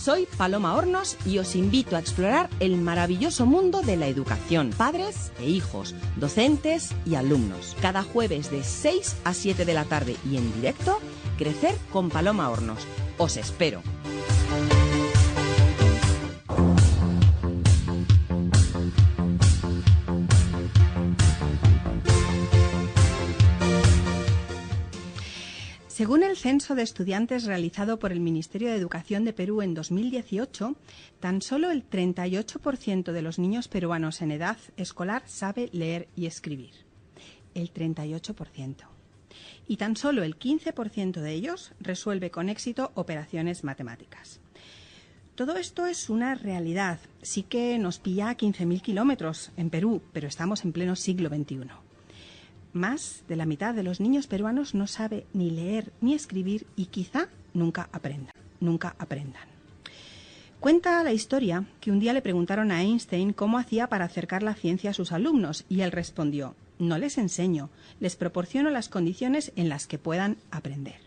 Soy Paloma Hornos y os invito a explorar el maravilloso mundo de la educación, padres e hijos, docentes y alumnos. Cada jueves de 6 a 7 de la tarde y en directo, Crecer con Paloma Hornos. Os espero. Según el censo de estudiantes realizado por el Ministerio de Educación de Perú en 2018, tan solo el 38% de los niños peruanos en edad escolar sabe leer y escribir. El 38%. Y tan solo el 15% de ellos resuelve con éxito operaciones matemáticas. Todo esto es una realidad. Sí que nos pilla a 15.000 kilómetros en Perú, pero estamos en pleno siglo XXI. Más de la mitad de los niños peruanos no sabe ni leer ni escribir y quizá nunca aprendan, nunca aprendan. Cuenta la historia que un día le preguntaron a Einstein cómo hacía para acercar la ciencia a sus alumnos y él respondió, no les enseño, les proporciono las condiciones en las que puedan aprender.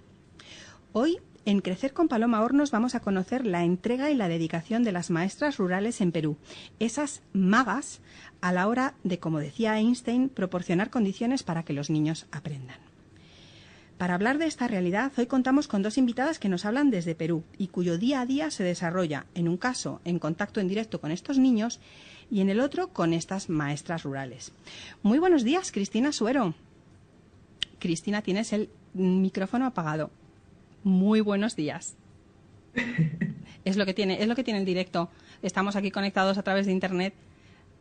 Hoy en Crecer con Paloma Hornos vamos a conocer la entrega y la dedicación de las maestras rurales en Perú, esas magas a la hora de, como decía Einstein, proporcionar condiciones para que los niños aprendan. Para hablar de esta realidad, hoy contamos con dos invitadas que nos hablan desde Perú y cuyo día a día se desarrolla, en un caso, en contacto en directo con estos niños y en el otro con estas maestras rurales. Muy buenos días, Cristina Suero. Cristina, tienes el micrófono apagado. Muy buenos días. es lo que tiene, es lo que tiene el directo. Estamos aquí conectados a través de internet.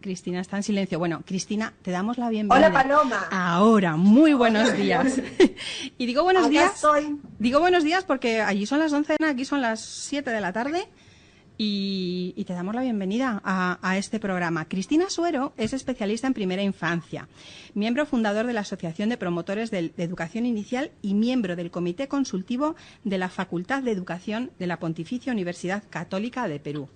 Cristina está en silencio. Bueno, Cristina, te damos la bienvenida. Hola, Paloma. Ahora, muy buenos días. y digo buenos Acá días. soy. Digo buenos días porque allí son las 11, aquí son las 7 de la tarde y, te damos la bienvenida a, este programa. Cristina Suero es especialista en primera infancia, miembro fundador de la Asociación de Promotores de Educación Inicial y miembro del Comité Consultivo de la Facultad de Educación de la Pontificia Universidad Católica de Perú.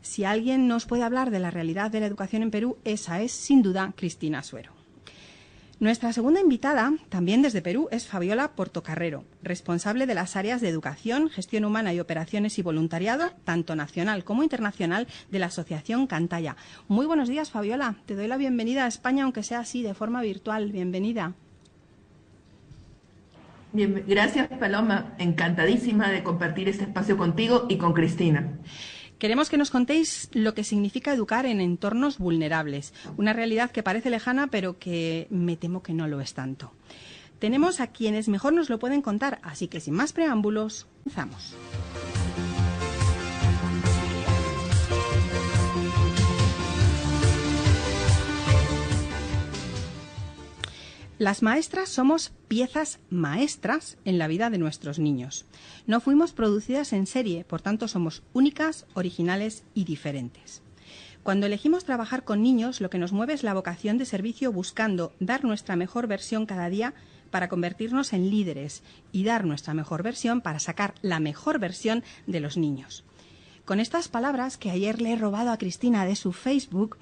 Si alguien nos puede hablar de la realidad de la educación en Perú, esa es sin duda Cristina Suero. Nuestra segunda invitada, también desde Perú, es Fabiola Portocarrero, responsable de las áreas de educación, gestión humana y operaciones y voluntariado, tanto nacional como internacional, de la Asociación Cantaya. Muy buenos días, Fabiola. Te doy la bienvenida a España, aunque sea así, de forma virtual. Bienvenida. Bien, gracias Paloma, encantadísima de compartir este espacio contigo y con Cristina. Queremos que nos contéis lo que significa educar en entornos vulnerables, una realidad que parece lejana, pero que me temo que no lo es tanto. Tenemos a quienes mejor nos lo pueden contar, así que sin más preámbulos, comenzamos. Las maestras somos piezas maestras en la vida de nuestros niños. No fuimos producidas en serie, por tanto somos únicas, originales y diferentes. Cuando elegimos trabajar con niños, lo que nos mueve es la vocación de servicio buscando dar nuestra mejor versión cada día para convertirnos en líderes y dar nuestra mejor versión para sacar la mejor versión de los niños. Con estas palabras que ayer le he robado a Cristina de su Facebook,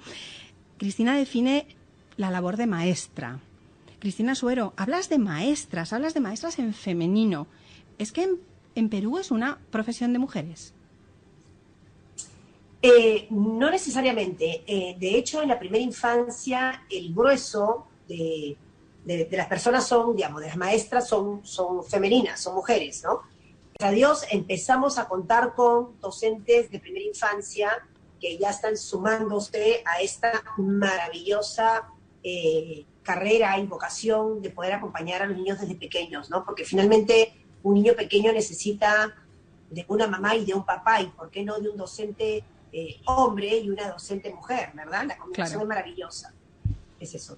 Cristina define la labor de maestra. Cristina Suero, hablas de maestras, hablas de maestras en femenino. ¿Es que en, Perú es una profesión de mujeres? Eh, no necesariamente. Eh, de hecho, en la primera infancia, el grueso de, las personas son, digamos, de las maestras son, son femeninas, son mujeres, ¿no? Gracias a Dios empezamos a contar con docentes de primera infancia que ya están sumándose a esta maravillosa eh, carrera y vocación de poder acompañar a los niños desde pequeños, ¿no? Porque finalmente un niño pequeño necesita de una mamá y de un papá, y por qué no de un docente eh, hombre y una docente mujer, ¿verdad? La combinación Claro. es maravillosa. Es eso.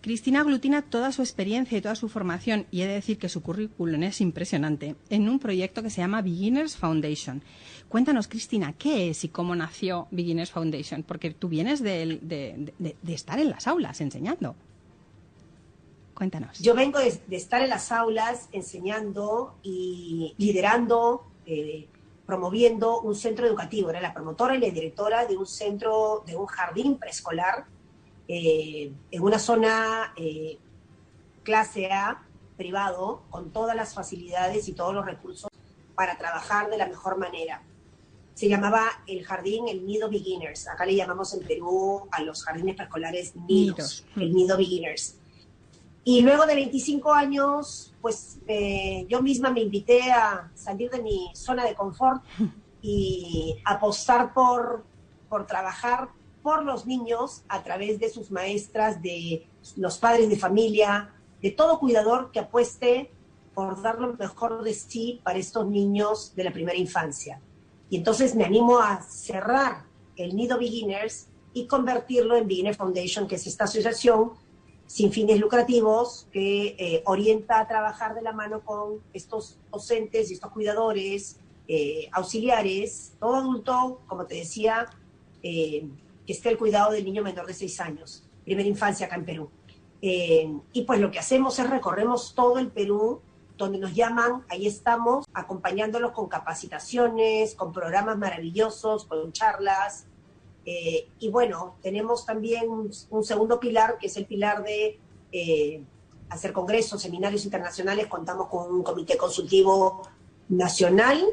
Cristina aglutina toda su experiencia y toda su formación, y he de decir que su currículum es impresionante, en un proyecto que se llama Beginners Foundation. Cuéntanos, Cristina, ¿qué es y cómo nació Beginners Foundation? Porque tú vienes del- de, de- de estar en las aulas enseñando. Cuéntanos. Yo vengo de, de estar en las aulas enseñando y liderando, eh, promoviendo un centro educativo. Era la promotora y la directora de un centro, de un jardín preescolar eh, en una zona eh, clase A, privado, con todas las facilidades y todos los recursos para trabajar de la mejor manera. se llamaba el jardín, el Nido Beginners. Acá le llamamos en Perú a los jardines preescolares nidos, el Nido Beginners. Y luego de 25 años, pues eh, yo misma me invité a salir de mi zona de confort y apostar por, por trabajar por los niños a través de sus maestras, de los padres de familia, de todo cuidador que apueste por dar lo mejor de sí para estos niños de la primera infancia. Y entonces me animo a cerrar el Nido Beginners y convertirlo en Beginner Foundation, que es esta asociación sin fines lucrativos que eh, orienta a trabajar de la mano con estos docentes y estos cuidadores, eh, auxiliares, todo adulto, como te decía, eh, que esté al cuidado del niño menor de seis años, primera infancia acá en Perú. y pues lo que hacemos es recorremos todo el Perú, donde nos llaman, ahí estamos, acompañándolos con capacitaciones, con programas maravillosos, con charlas, eh, y bueno, tenemos también un, segundo pilar, que es el pilar de eh, hacer congresos, seminarios internacionales. Contamos con un comité consultivo nacional,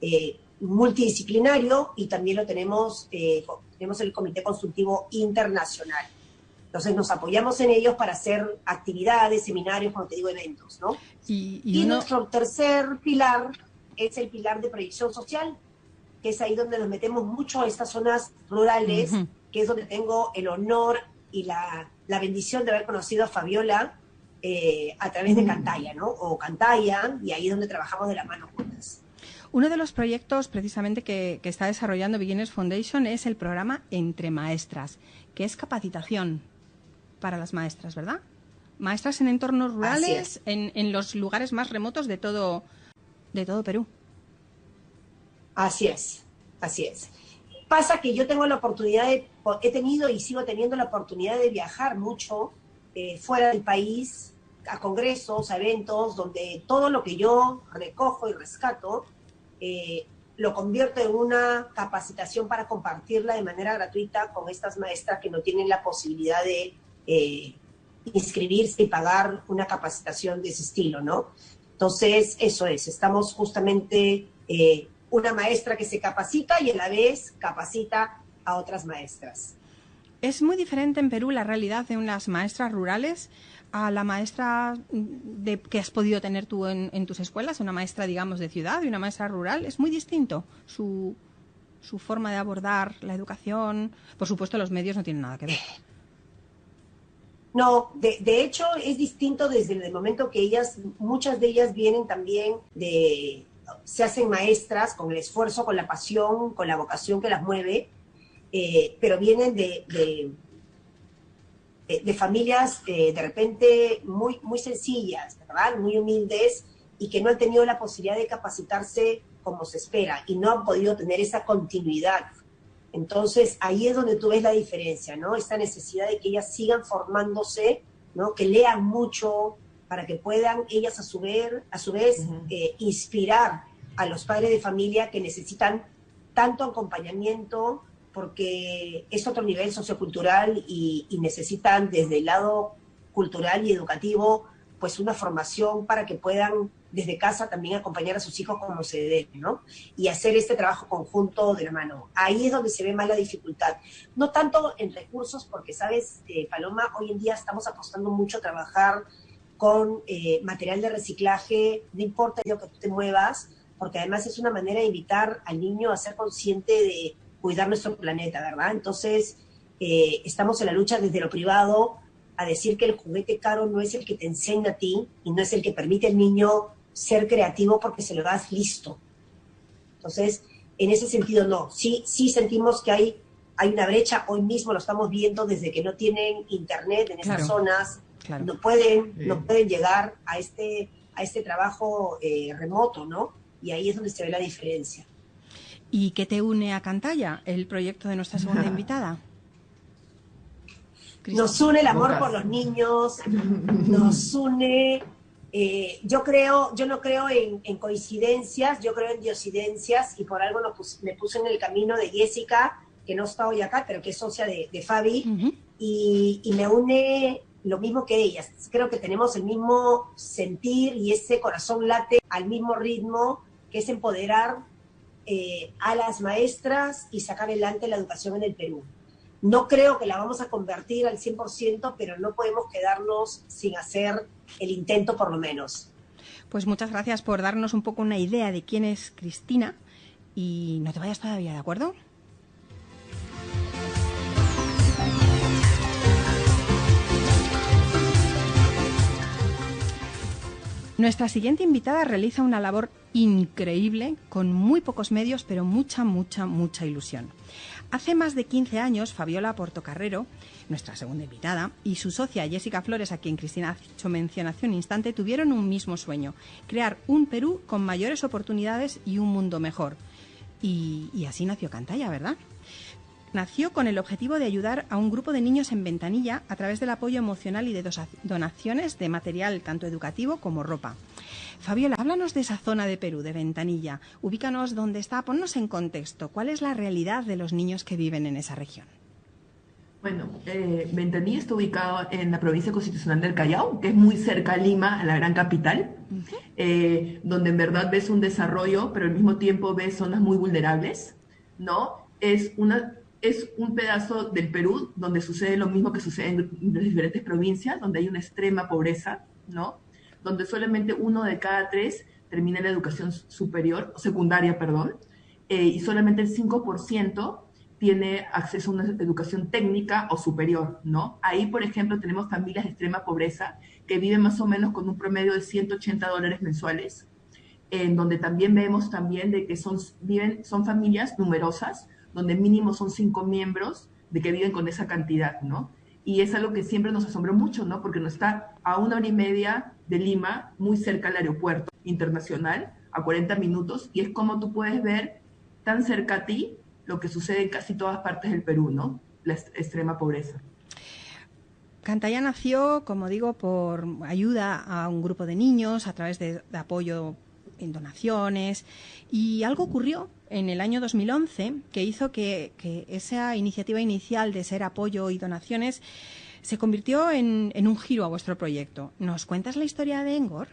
eh, multidisciplinario, y también lo tenemos, tenemos el comité consultivo internacional. Entonces nos apoyamos en ellos para hacer actividades, seminarios, como te digo, eventos, ¿no? Y, nuestro tercer pilar es el pilar de proyección social, que es ahí donde nos metemos mucho a estas zonas rurales, que es donde tengo el honor y la, bendición de haber conocido a Fabiola eh, a través de Cantaya, ¿no? O Cantaya, y ahí es donde trabajamos de la mano juntas. Uno de los proyectos precisamente que, está desarrollando Beginners Foundation es el programa Entre Maestras, que es capacitación para las maestras, ¿verdad? Maestras en entornos rurales, en, en los lugares más remotos de todo, de todo Perú. Así es, así es. Pasa que yo tengo la oportunidad de, he tenido y sigo teniendo la oportunidad de viajar mucho eh, fuera del país, a congresos, a eventos, donde todo lo que yo recojo y rescato, eh, lo convierto en una capacitación para compartirla de manera gratuita con estas maestras que no tienen la posibilidad de eh, inscribirse y pagar una capacitación de ese estilo, ¿no? Entonces, eso es, estamos justamente una maestra que se capacita y a la vez capacita a otras maestras. ¿Es muy diferente en Perú la realidad de unas maestras rurales a la maestra de, que has podido tener tú en, tus escuelas? Una maestra, digamos, de ciudad y una maestra rural. ¿Es muy distinto su, su forma de abordar la educación? Por supuesto, los medios no tienen nada que ver. No, de, de, hecho es distinto desde el momento que ellas, muchas de ellas vienen también de, se hacen maestras con el esfuerzo, con la pasión, con la vocación que las mueve, eh, pero vienen de, de, familias eh, de repente muy, muy sencillas, ¿verdad? muy humildes y que no han tenido la posibilidad de capacitarse como se espera y no han podido tener esa continuidad. Entonces ahí es donde tú ves la diferencia, ¿no? Esta necesidad de que ellas sigan formándose, ¿no? Que lean mucho, para que puedan ellas a su vez, a su vez eh, inspirar a los padres de familia que necesitan tanto acompañamiento porque es otro nivel sociocultural y, necesitan desde el lado cultural y educativo pues una formación para que puedan desde casa también acompañar a sus hijos como se debe, ¿no? Y hacer este trabajo conjunto de la mano. Ahí es donde se ve más la dificultad. No tanto en recursos, porque, sabes, eh, Paloma, hoy en día estamos apostando mucho a trabajar con eh, material de reciclaje, no importa lo que tú te muevas, porque además es una manera de invitar al niño a ser consciente de cuidar nuestro planeta, ¿verdad? Entonces, eh, estamos en la lucha desde lo privado a decir que el juguete caro no es el que te enseña a ti y no es el que permite al niño ser creativo porque se lo das listo. Entonces, en ese sentido, no. Sí, sí sentimos que hay, hay una brecha. Hoy mismo lo estamos viendo desde que no tienen internet en esas zonas, no pueden, no pueden llegar a este, a este trabajo eh, remoto, ¿no? Y ahí es donde se ve la diferencia. ¿Y qué te une a Cantalla, el proyecto de nuestra segunda invitada? Nos une el amor por los niños, nos une, eh, yo creo, yo no creo en, coincidencias, yo creo en diosidencias y por algo me puse en el camino de Jessica, que no está hoy acá, pero que es socia de, Fabi, y, y, me une lo mismo que ellas. Creo que tenemos el mismo sentir y ese corazón late al mismo ritmo, que es empoderar eh, a las maestras y sacar adelante la educación en el Perú. No creo que la vamos a convertir al 100%, pero no podemos quedarnos sin hacer el intento por lo menos. Pues muchas gracias por darnos un poco una idea de quién es Cristina y no te vayas todavía, ¿de acuerdo? Nuestra siguiente invitada realiza una labor increíble, con muy pocos medios, pero mucha, mucha, mucha ilusión. Hace más de 15 años, Fabiola Portocarrero, nuestra segunda invitada, y su socia Jessica Flores, a quien Cristina ha hecho mención hace un instante, tuvieron un mismo sueño, crear un Perú con mayores oportunidades y un mundo mejor. Y, así nació Cantalla, ¿verdad? Nació con el objetivo de ayudar a un grupo de niños en Ventanilla a través del apoyo emocional y de donaciones de material tanto educativo como ropa. Fabiola, háblanos de esa zona de Perú, de Ventanilla. Ubícanos dónde está, ponnos en contexto. ¿Cuál es la realidad de los niños que viven en esa región? Bueno, eh, Ventanilla está ubicado en la provincia constitucional del Callao, que es muy cerca a Lima, a la gran capital, eh, donde en verdad ves un desarrollo, pero al mismo tiempo ves zonas muy vulnerables, ¿no? Es una es un pedazo del Perú donde sucede lo mismo que sucede en las diferentes provincias, donde hay una extrema pobreza, ¿no? Donde solamente uno de cada tres termina la educación superior, secundaria, perdón, eh, y solamente el 5% tiene acceso a una educación técnica o superior, ¿no? Ahí, por ejemplo, tenemos familias de extrema pobreza que viven más o menos con un promedio de 180 dólares mensuales, en donde también vemos también de que son, viven, son familias numerosas, donde mínimo son cinco miembros de que viven con esa cantidad, ¿no? Y es algo que siempre nos asombró mucho, ¿no? Porque no está a una hora y media de Lima, muy cerca al aeropuerto internacional, a 40 minutos, y es como tú puedes ver tan cerca a ti lo que sucede en casi todas partes del Perú, ¿no? La extrema pobreza. Cantaya nació, como digo, por ayuda a un grupo de niños a través de, de apoyo en donaciones y algo ocurrió en el año 2011 que hizo que, esa iniciativa inicial de ser apoyo y donaciones se convirtió en, un giro a vuestro proyecto. ¿Nos cuentas la historia de Engor?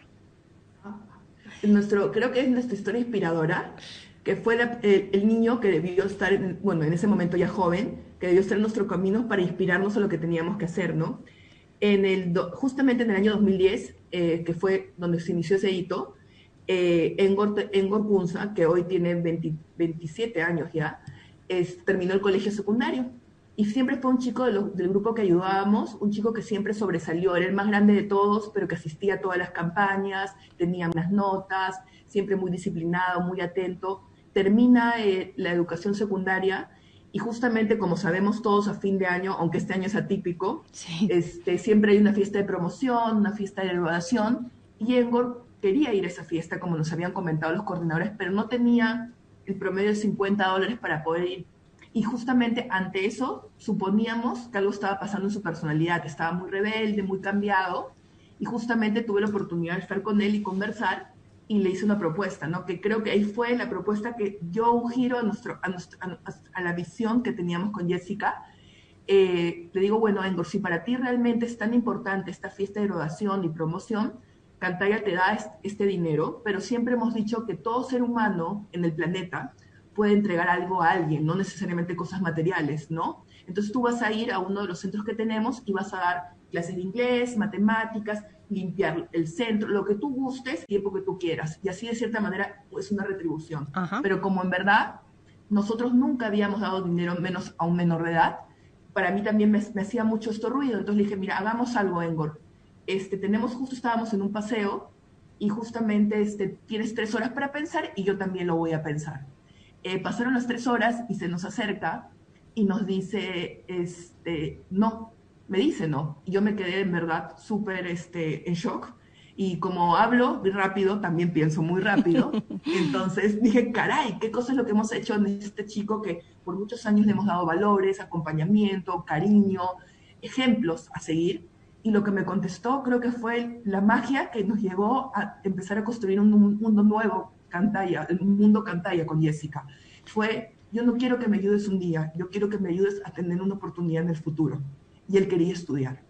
Nuestro, creo que es nuestra historia inspiradora, que fue el, niño que debió estar, bueno, en ese momento ya joven, que debió estar en nuestro camino para inspirarnos a lo que teníamos que hacer, ¿no? En el, justamente en el año 2010, eh, que fue donde se inició ese hito, eh, Engor, Punza, que hoy tiene 27 años ya, es, terminó el colegio secundario. Y siempre fue un chico del grupo que ayudábamos, un chico que siempre sobresalió, era el más grande de todos, pero que asistía a todas las campañas, tenía unas notas, siempre muy disciplinado, muy atento. Termina eh, la educación secundaria y justamente como sabemos todos a fin de año, aunque este año es atípico, este, siempre hay una fiesta de promoción, una fiesta de graduación, y Engor quería ir a esa fiesta, como nos habían comentado los coordinadores, pero no tenía el promedio de 50 dólares para poder ir. Y justamente ante eso suponíamos que algo estaba pasando en su personalidad, estaba muy rebelde, muy cambiado, y justamente tuve la oportunidad de estar con él y conversar y le hice una propuesta, ¿no? Que creo que ahí fue la propuesta que dio un giro a, nuestro, a, la visión que teníamos con Jessica. Eh, le digo, bueno, Engor, si para ti realmente es tan importante esta fiesta de graduación y promoción, Cantaya te da este dinero, pero siempre hemos dicho que todo ser humano en el planeta puede entregar algo a alguien, no necesariamente cosas materiales, ¿no? Entonces tú vas a ir a uno de los centros que tenemos y vas a dar clases de inglés, matemáticas, limpiar el centro, lo que tú gustes, tiempo que tú quieras. Y así de cierta manera es una retribución. Pero como en verdad nosotros nunca habíamos dado dinero menos a un menor de edad, para mí también me, me hacía mucho esto ruido. Entonces le dije, mira, hagamos algo, Engor este, tenemos, justo estábamos en un paseo y justamente este, tienes tres horas para pensar y yo también lo voy a pensar. Eh, pasaron las tres horas y se nos acerca y nos dice, este, no, me dice no. Y yo me quedé en verdad súper este, en shock. Y como hablo muy rápido, también pienso muy rápido. Entonces dije, caray, ¿qué cosa es lo que hemos hecho en este chico que por muchos años le hemos dado valores, acompañamiento, cariño, ejemplos a seguir? Y lo que me contestó creo que fue la magia que nos llevó a empezar a construir un mundo nuevo, Cantaya, el mundo Cantaya con Jessica. Fue, yo no quiero que me ayudes un día, yo quiero que me ayudes a tener una oportunidad en el futuro. Y él quería estudiar.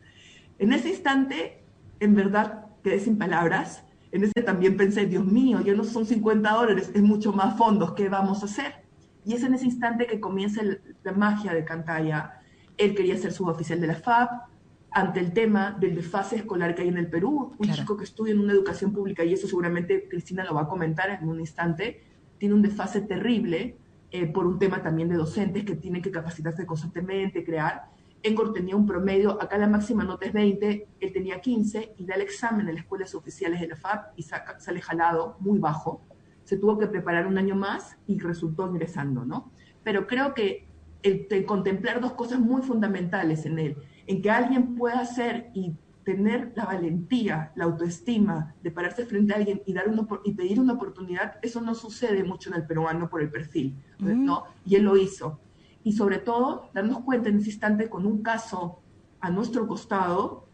En ese instante, en verdad, quedé sin palabras, en ese también pensé, Dios mío, ya no son 50 dólares, es mucho más fondos, ¿qué vamos a hacer? Y es en ese instante que comienza la magia de Cantaya. Él quería ser suboficial de la FAP, ante el tema del desfase escolar que hay en el Perú. Un chico que estudia en una educación pública, y eso seguramente Cristina lo va a comentar en un instante, tiene un desfase terrible eh, por un tema también de docentes que tienen que capacitarse constantemente, crear. Engor tenía un promedio, acá la máxima nota es 20, él tenía 15 y da el examen en las escuelas oficiales de la FAP y sale jalado, muy bajo. Se tuvo que preparar un año más y resultó ingresando, ¿no? Pero creo que el contemplar dos cosas muy fundamentales en él en que alguien pueda hacer y tener la valentía, la autoestima de pararse frente a alguien y, dar y pedir una oportunidad, eso no sucede mucho en el peruano por el perfil, ¿no? Y él lo hizo. Y sobre todo, darnos cuenta en ese instante con un caso a nuestro costado,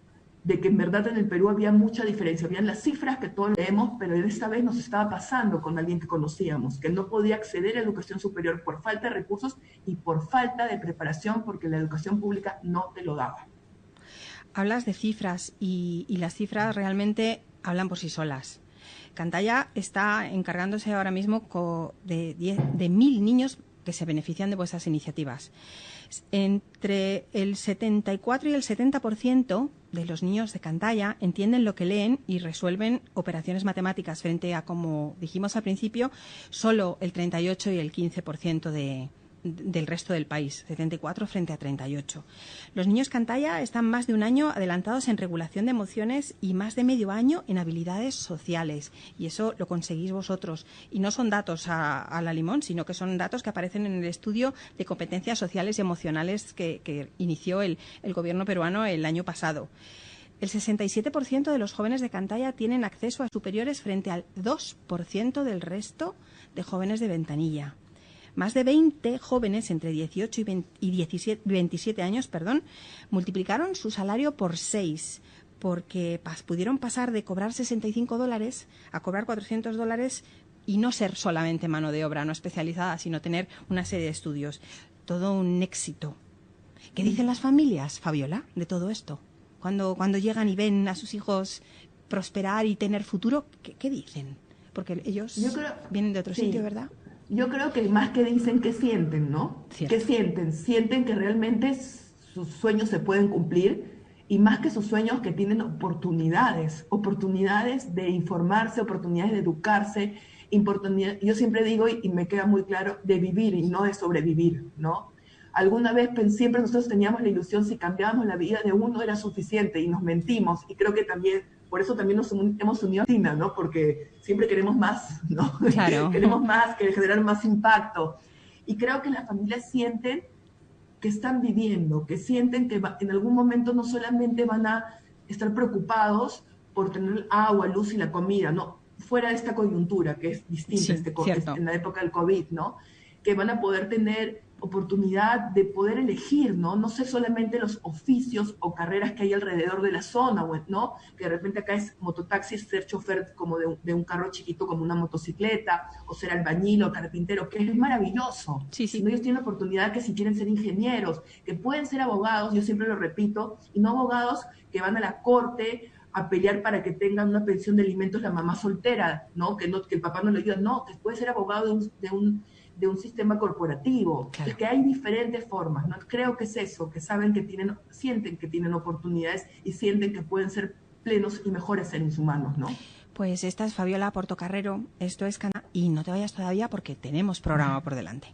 de que en verdad en el Perú había mucha diferencia. Habían las cifras que todos leemos, pero esta vez nos estaba pasando con alguien que conocíamos, que no podía acceder a educación superior por falta de recursos y por falta de preparación, porque la educación pública no te lo daba. Hablas de cifras y, las cifras realmente hablan por sí solas. Cantaya está encargándose ahora mismo de, de mil niños que se benefician de vuestras iniciativas. Entre el 74 y el 70% de los niños de Cantaya entienden lo que leen y resuelven operaciones matemáticas frente a, como dijimos al principio, solo el 38 y el 15% de, del resto del país, 74 frente a 38. Los niños Cantaya están más de un año adelantados en regulación de emociones y más de medio año en habilidades sociales. Y eso lo conseguís vosotros. Y no son datos a, la limón, sino que son datos que aparecen en el estudio de competencias sociales y emocionales que, inició el, el gobierno peruano el año pasado. El 67% de los jóvenes de Cantaya tienen acceso a superiores frente al 2% del resto de jóvenes de Ventanilla. Más de 20 jóvenes entre 18 y, 27 años perdón, multiplicaron su salario por 6 porque pudieron pasar de cobrar 65 dólares a cobrar 400 dólares y no ser solamente mano de obra no especializada, sino tener una serie de estudios. Todo un éxito. ¿Qué dicen las familias, Fabiola, de todo esto? Cuando, cuando llegan y ven a sus hijos prosperar y tener futuro, ¿qué, dicen? Porque ellos vienen de otro sitio, ¿verdad? Yo creo que más que dicen que sienten, ¿no? ¿Qué sienten? Sienten que realmente sus sueños se pueden cumplir y más que sus sueños que tienen oportunidades, oportunidades de informarse, oportunidades de educarse, yo siempre digo y, me queda muy claro, de vivir y no de sobrevivir, ¿no? Alguna vez siempre nosotros teníamos la ilusión si cambiábamos la vida de uno era suficiente y nos mentimos y creo que también por eso también nos hemos unido a Tina, ¿no? Porque siempre queremos más, ¿no? Claro. queremos más, queremos generar más impacto. Y creo que las familias sienten que están viviendo, que sienten que en algún momento no solamente van a estar preocupados por tener agua, luz y la comida, ¿no? Fuera de esta coyuntura que es distinta este, en la época del COVID, ¿no? Que van a poder tener oportunidad de poder elegir, ¿no? No sé solamente los oficios o carreras que hay alrededor de la zona, ¿no? Que de repente acá es mototaxi, ser chofer como de un, carro chiquito como una motocicleta, o ser albañil o carpintero, que es maravilloso. Sí, sí. ellos tienen la oportunidad que si quieren ser ingenieros, que pueden ser abogados, yo siempre lo repito, y no abogados que van a la corte a pelear para que tengan una pensión de alimentos la mamá soltera, ¿no? Que, no, que el papá no le ayuda, no, que puede ser abogado de un de un sistema corporativo. Es que hay diferentes formas, ¿no? Creo que es eso, que saben que tienen, sienten que tienen oportunidades y sienten que pueden ser plenos y mejores seres humanos, ¿no? Pues esta es Fabiola Portocarrero, esto es Cana y no te vayas todavía porque tenemos programa por delante.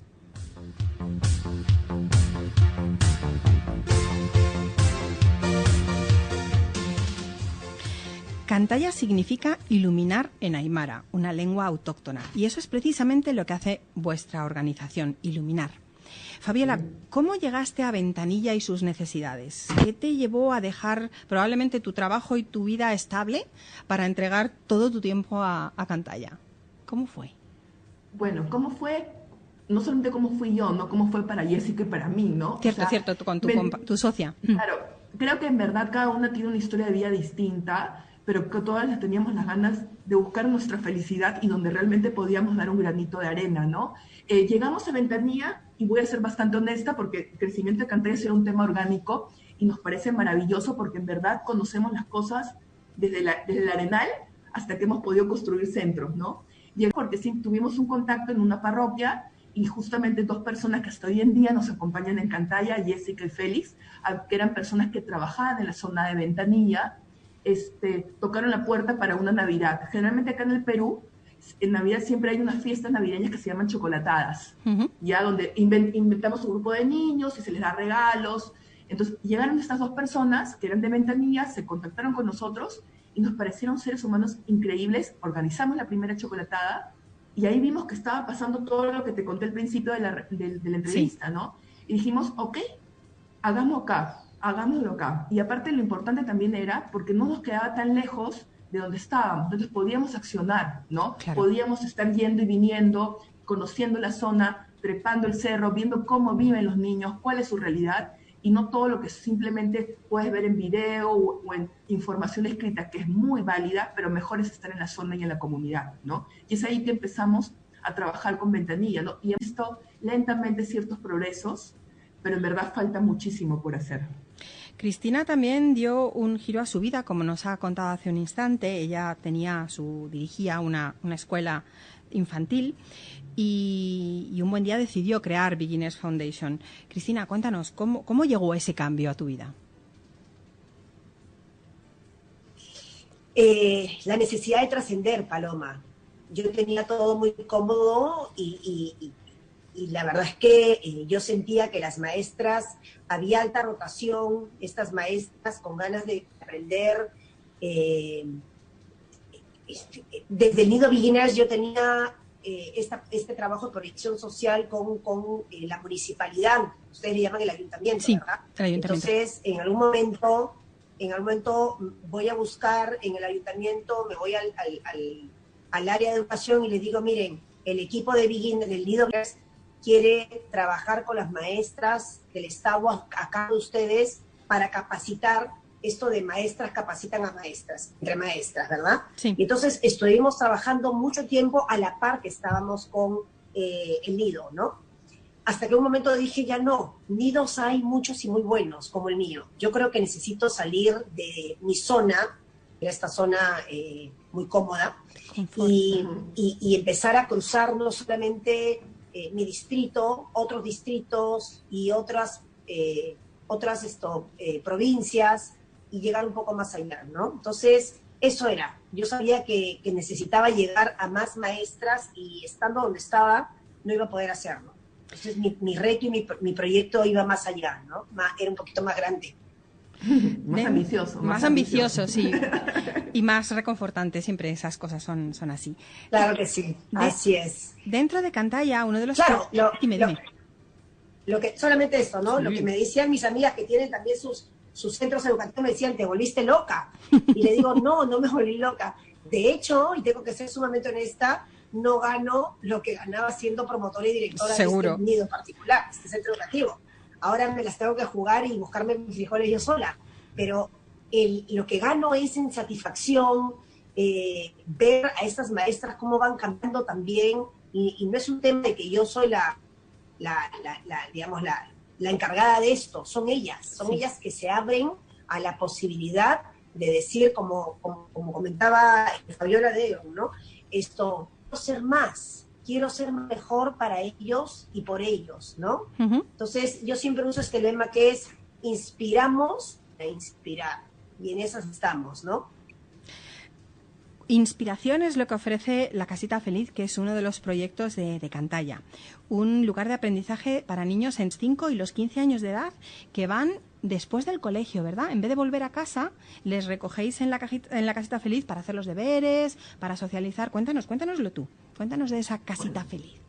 Cantaya significa iluminar en Aymara, una lengua autóctona, y eso es precisamente lo que hace vuestra organización, iluminar. Fabiola, ¿cómo llegaste a Ventanilla y sus necesidades? ¿Qué te llevó a dejar probablemente tu trabajo y tu vida estable para entregar todo tu tiempo a, Cantaya? ¿Cómo fue? Bueno, ¿cómo fue? No solamente cómo fui yo, no cómo fue para Jessica y para mí, ¿no? Cierto, cierto, con tu, tu socia. Claro, creo que en verdad cada una tiene una historia de vida distinta pero que todas teníamos las ganas de buscar nuestra felicidad y donde realmente podíamos dar un granito de arena, ¿no? Eh, llegamos a Ventanilla, y voy a ser bastante honesta porque el crecimiento de Cantallas era un tema orgánico y nos parece maravilloso porque en verdad conocemos las cosas desde, desde el arenal hasta que hemos podido construir centros, ¿no? Y porque sí, tuvimos un contacto en una parroquia y justamente dos personas que hasta hoy en día nos acompañan en Cantaya, Jessica y Félix, que eran personas que trabajaban en la zona de Ventanilla, este, tocaron la puerta para una Navidad. Generalmente acá en el Perú, en Navidad siempre hay unas fiestas navideñas que se llaman chocolatadas, ya donde inventamos un grupo de niños y se les da regalos. Entonces llegaron estas dos personas que eran de Ventanilla, se contactaron con nosotros y nos parecieron seres humanos increíbles. Organizamos la primera chocolatada y ahí vimos que estaba pasando todo lo que te conté al principio de la, de, la entrevista, ¿no? Y dijimos, ok, hagámoslo acá, hagámoslo acá. Y aparte lo importante también era porque no nos quedaba tan lejos de donde estábamos, entonces podíamos accionar, ¿no? Podíamos estar yendo y viniendo, conociendo la zona, trepando el cerro, viendo cómo viven los niños, cuál es su realidad y no todo lo que simplemente puedes ver en video o, en información escrita, que es muy válida, pero mejor es estar en la zona y en la comunidad, ¿no? Y es ahí que empezamos a trabajar con Ventanilla, ¿no? Y hemos visto lentamente ciertos progresos, pero en verdad falta muchísimo por hacer. Cristina también dio un giro a su vida, como nos ha contado hace un instante. Ella tenía su dirigía una, una escuela infantil y, un buen día decidió crear Beginners Foundation. Cristina, cuéntanos, ¿cómo, cómo llegó ese cambio a tu vida? Eh, la necesidad de trascender, Paloma. Yo tenía todo muy cómodo y, la verdad es que eh, yo sentía que las maestras, había alta rotación, estas maestras con ganas de aprender. Eh, este, desde el Nido Beginners yo tenía eh, este trabajo de proyección social con, con la municipalidad, ustedes le llaman el ayuntamiento, ¿verdad? Entonces, en algún momento, en algún momento voy a buscar en el ayuntamiento, me voy al, al, al, área de educación y les digo, miren, el equipo de Begin del Nido quiere trabajar con las maestras del Estado acá de ustedes para capacitar esto de maestras capacitan a maestras, entre maestras, ¿verdad? Sí. Y entonces estuvimos trabajando mucho tiempo a la par que estábamos con eh, el nido, ¿no? Hasta que un momento dije, ya no, nidos hay muchos y muy buenos, como el mío. Yo creo que necesito salir de mi zona, de esta zona eh, muy cómoda, y, y, empezar a cruzar no solamente eh, mi distrito, otros distritos y otras, otras esto, provincias, y llegar un poco más allá, ¿no? Entonces, eso era. Yo sabía que, necesitaba llegar a más maestras y estando donde estaba, no iba a poder hacerlo. Entonces, mi, reto y mi, proyecto iba más allá, ¿no? era un poquito más grande. más ambicioso. Más, ambicioso, sí. y más reconfortante, siempre esas cosas son, son así. Claro que sí, así es. Dentro de Cantaya, uno de los... Claro, lo, Lo, que, solamente esto, ¿no? Lo que me decían mis amigas que tienen también sus, sus centros educativos me decían, te volviste loca. Y le digo, no, no me volví loca. De hecho, y tengo que ser sumamente honesta, no gano lo que ganaba siendo promotora y directora de este nido particular, este centro educativo. Ahora me las tengo que jugar y buscarme mis frijoles yo sola. Pero el, lo que gano es en satisfacción, eh, ver a estas maestras cómo van cambiando también, y, no es un tema de que yo soy la, la, la digamos, la, encargada de esto, son ellas, son ellas que se abren a la posibilidad de decir, como, como, comentaba Fabiola de ¿no? Esto, ser más, quiero ser mejor para ellos y por ellos, ¿no? Entonces, yo siempre uso este lema que es inspiramos a inspirar, y en esas estamos, ¿no? Inspiración es lo que ofrece la Casita Feliz, que es uno de los proyectos de, Cantalla. Un lugar de aprendizaje para niños en 5 y los 15 años de edad que van después del colegio, ¿verdad? En vez de volver a casa, les recogéis en la, en la Casita Feliz para hacer los deberes, para socializar. Cuéntanos, cuéntanoslo tú. Cuéntanos de esa Casita Feliz.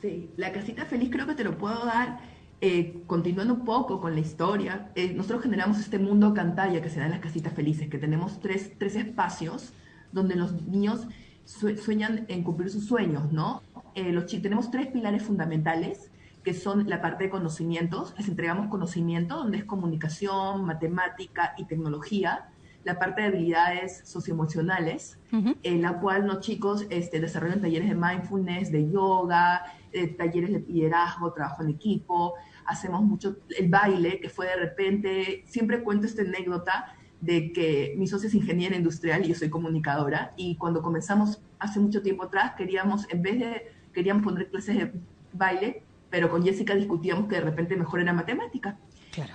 Sí, la Casita Feliz creo que te lo puedo dar eh, continuando un poco con la historia, eh, nosotros generamos este mundo Cantalla que se da en las casitas felices, que tenemos tres, tres espacios donde los niños sueñan en cumplir sus sueños, ¿no? Eh, los tenemos tres pilares fundamentales, que son la parte de conocimientos, les entregamos conocimiento, donde es comunicación, matemática y tecnología, la parte de habilidades socioemocionales, en la cual los chicos este, desarrollan talleres de mindfulness, de yoga, eh, talleres de liderazgo, trabajo en equipo, hacemos mucho el baile, que fue de repente, siempre cuento esta anécdota, de que mi socia es ingeniera industrial y yo soy comunicadora, y cuando comenzamos hace mucho tiempo atrás, queríamos, en vez de, queríamos poner clases de baile, pero con Jessica discutíamos que de repente mejor era matemática.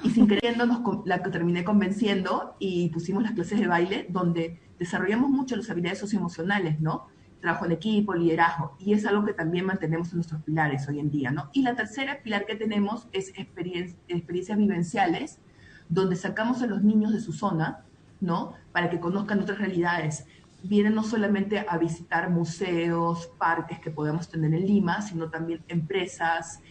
Y sin queriendo nos, la terminé convenciendo y pusimos las clases de baile donde desarrollamos mucho las habilidades socioemocionales, ¿no? Trabajo en equipo, liderazgo, y es algo que también mantenemos en nuestros pilares hoy en día, ¿no? Y la tercera pilar que tenemos es experiencias vivenciales, donde sacamos a los niños de su zona, ¿no? Para que conozcan otras realidades. Vienen no solamente a visitar museos, parques que podemos tener en Lima, sino también empresas,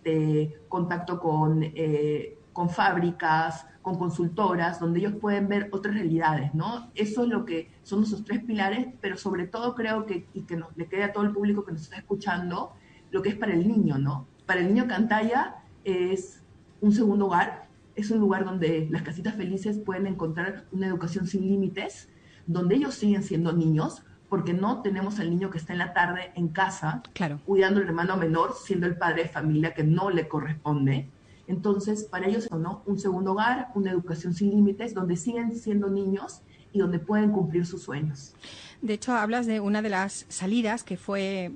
este, contacto con, eh, con fábricas, con consultoras, donde ellos pueden ver otras realidades, ¿no? Eso es lo que son nuestros tres pilares, pero sobre todo creo que, y que nos, le quede a todo el público que nos está escuchando, lo que es para el niño, ¿no? Para el niño Cantaya es un segundo hogar, es un lugar donde las casitas felices pueden encontrar una educación sin límites, donde ellos siguen siendo niños, porque no tenemos al niño que está en la tarde en casa, cuidando al hermano menor, siendo el padre de familia que no le corresponde. Entonces, para ellos es ¿no? un segundo hogar, una educación sin límites, donde siguen siendo niños y donde pueden cumplir sus sueños. De hecho, hablas de una de las salidas que fue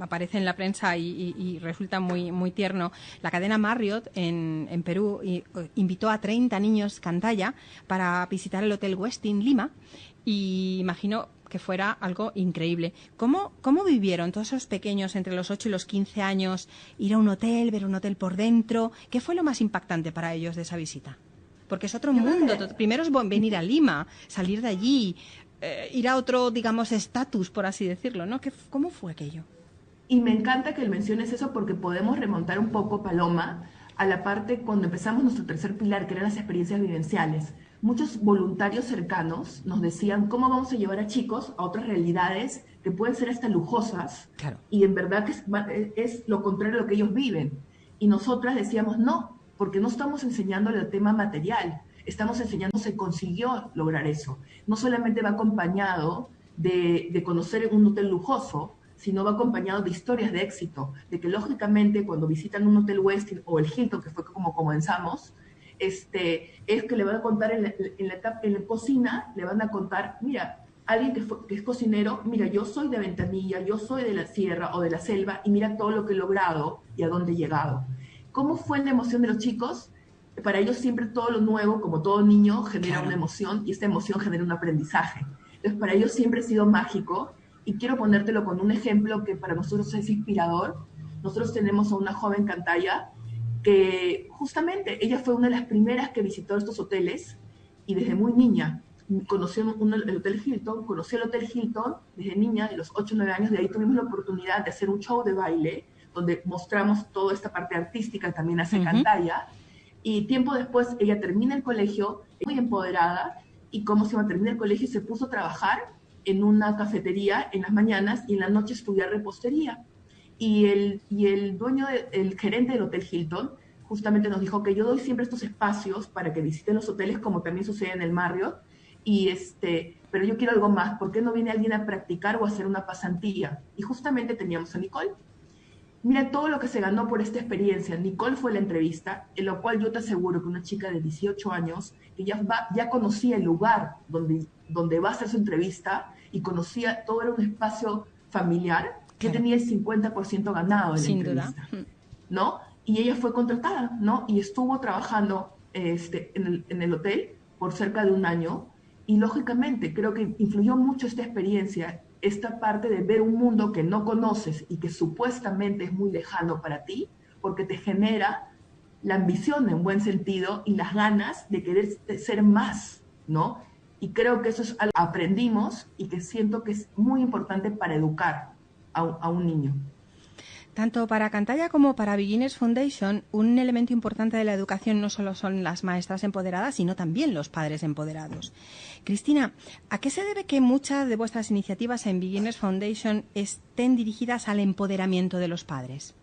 aparece en la prensa y, resulta muy, muy tierno. La cadena Marriott en, en Perú invitó a 30 niños cantalla para visitar el Hotel Westin Lima y imagino que fuera algo increíble. ¿Cómo, ¿Cómo vivieron todos esos pequeños entre los 8 y los 15 años ir a un hotel, ver un hotel por dentro? ¿Qué fue lo más impactante para ellos de esa visita? Porque es otro mundo. Primero es venir a Lima, salir de allí, eh, ir a otro, digamos, estatus, por así decirlo, ¿no? ¿Qué, ¿Cómo fue aquello? Y me encanta que menciones eso porque podemos remontar un poco, Paloma, a la parte cuando empezamos nuestro tercer pilar, que eran las experiencias vivenciales. Muchos voluntarios cercanos nos decían cómo vamos a llevar a chicos a otras realidades que pueden ser hasta lujosas y en verdad que es, es, lo contrario a lo que ellos viven. Y nosotras decíamos no, porque no estamos enseñándole el tema material, estamos enseñando se consiguió lograr eso. No solamente va acompañado de, de conocer un hotel lujoso, sino va acompañado de historias de éxito, de que lógicamente cuando visitan un hotel Westin o el Hilton, que fue como comenzamos, este, es que le van a contar en la, en la, en la cocina, le van a contar, mira, alguien que, que, es cocinero, mira, yo soy de Ventanilla, yo soy de la sierra o de la selva y mira todo lo que he logrado y a dónde he llegado. ¿Cómo fue la emoción de los chicos? Para ellos siempre todo lo nuevo, como todo niño, genera una emoción y esta emoción genera un aprendizaje. Entonces, para ellos siempre ha sido mágico y quiero ponértelo con un ejemplo que para nosotros es inspirador. Nosotros tenemos a una joven cantalla que justamente ella fue una de las primeras que visitó estos hoteles y desde muy niña conoció el Hotel Hilton, conoció el Hotel Hilton desde niña, de los 8 o 9 años, de ahí tuvimos la oportunidad de hacer un show de baile donde mostramos toda esta parte artística también hace cantalla. Y tiempo después ella termina el colegio, muy empoderada, y como se va a terminar el colegio, se puso a trabajar en una cafetería en las mañanas y en la noche estudiar repostería. Y el, y el dueño, el gerente del Hotel Hilton, justamente nos dijo que yo doy siempre estos espacios para que visiten los hoteles, como también sucede en el Marriott, y este, pero yo quiero algo más, ¿por qué no viene alguien a practicar o a hacer una pasantía? Y justamente teníamos a Nicole. Mira todo lo que se ganó por esta experiencia. Nicole fue la entrevista, en lo cual yo te aseguro que una chica de 18 años, que ya, va, ya conocía el lugar donde, donde va a hacer su entrevista, y conocía, todo era un espacio familiar, que tenía el 50% ganado en Sin la entrevista, duda. ¿no? Y ella fue contratada, ¿no? Y estuvo trabajando este, en, el, en el hotel por cerca de un año, y lógicamente creo que influyó mucho esta experiencia, esta parte de ver un mundo que no conoces y que supuestamente es muy lejano para ti, porque te genera la ambición en buen sentido y las ganas de querer ser más, ¿no? Y creo que eso es algo que aprendimos y que siento que es muy importante para educar a, a un niño. Tanto para Cantalla como para Beginners Foundation, un elemento importante de la educación no solo son las maestras empoderadas, sino también los padres empoderados. Cristina, ¿a qué se debe que muchas de vuestras iniciativas en Beginners Foundation estén dirigidas al empoderamiento de los padres?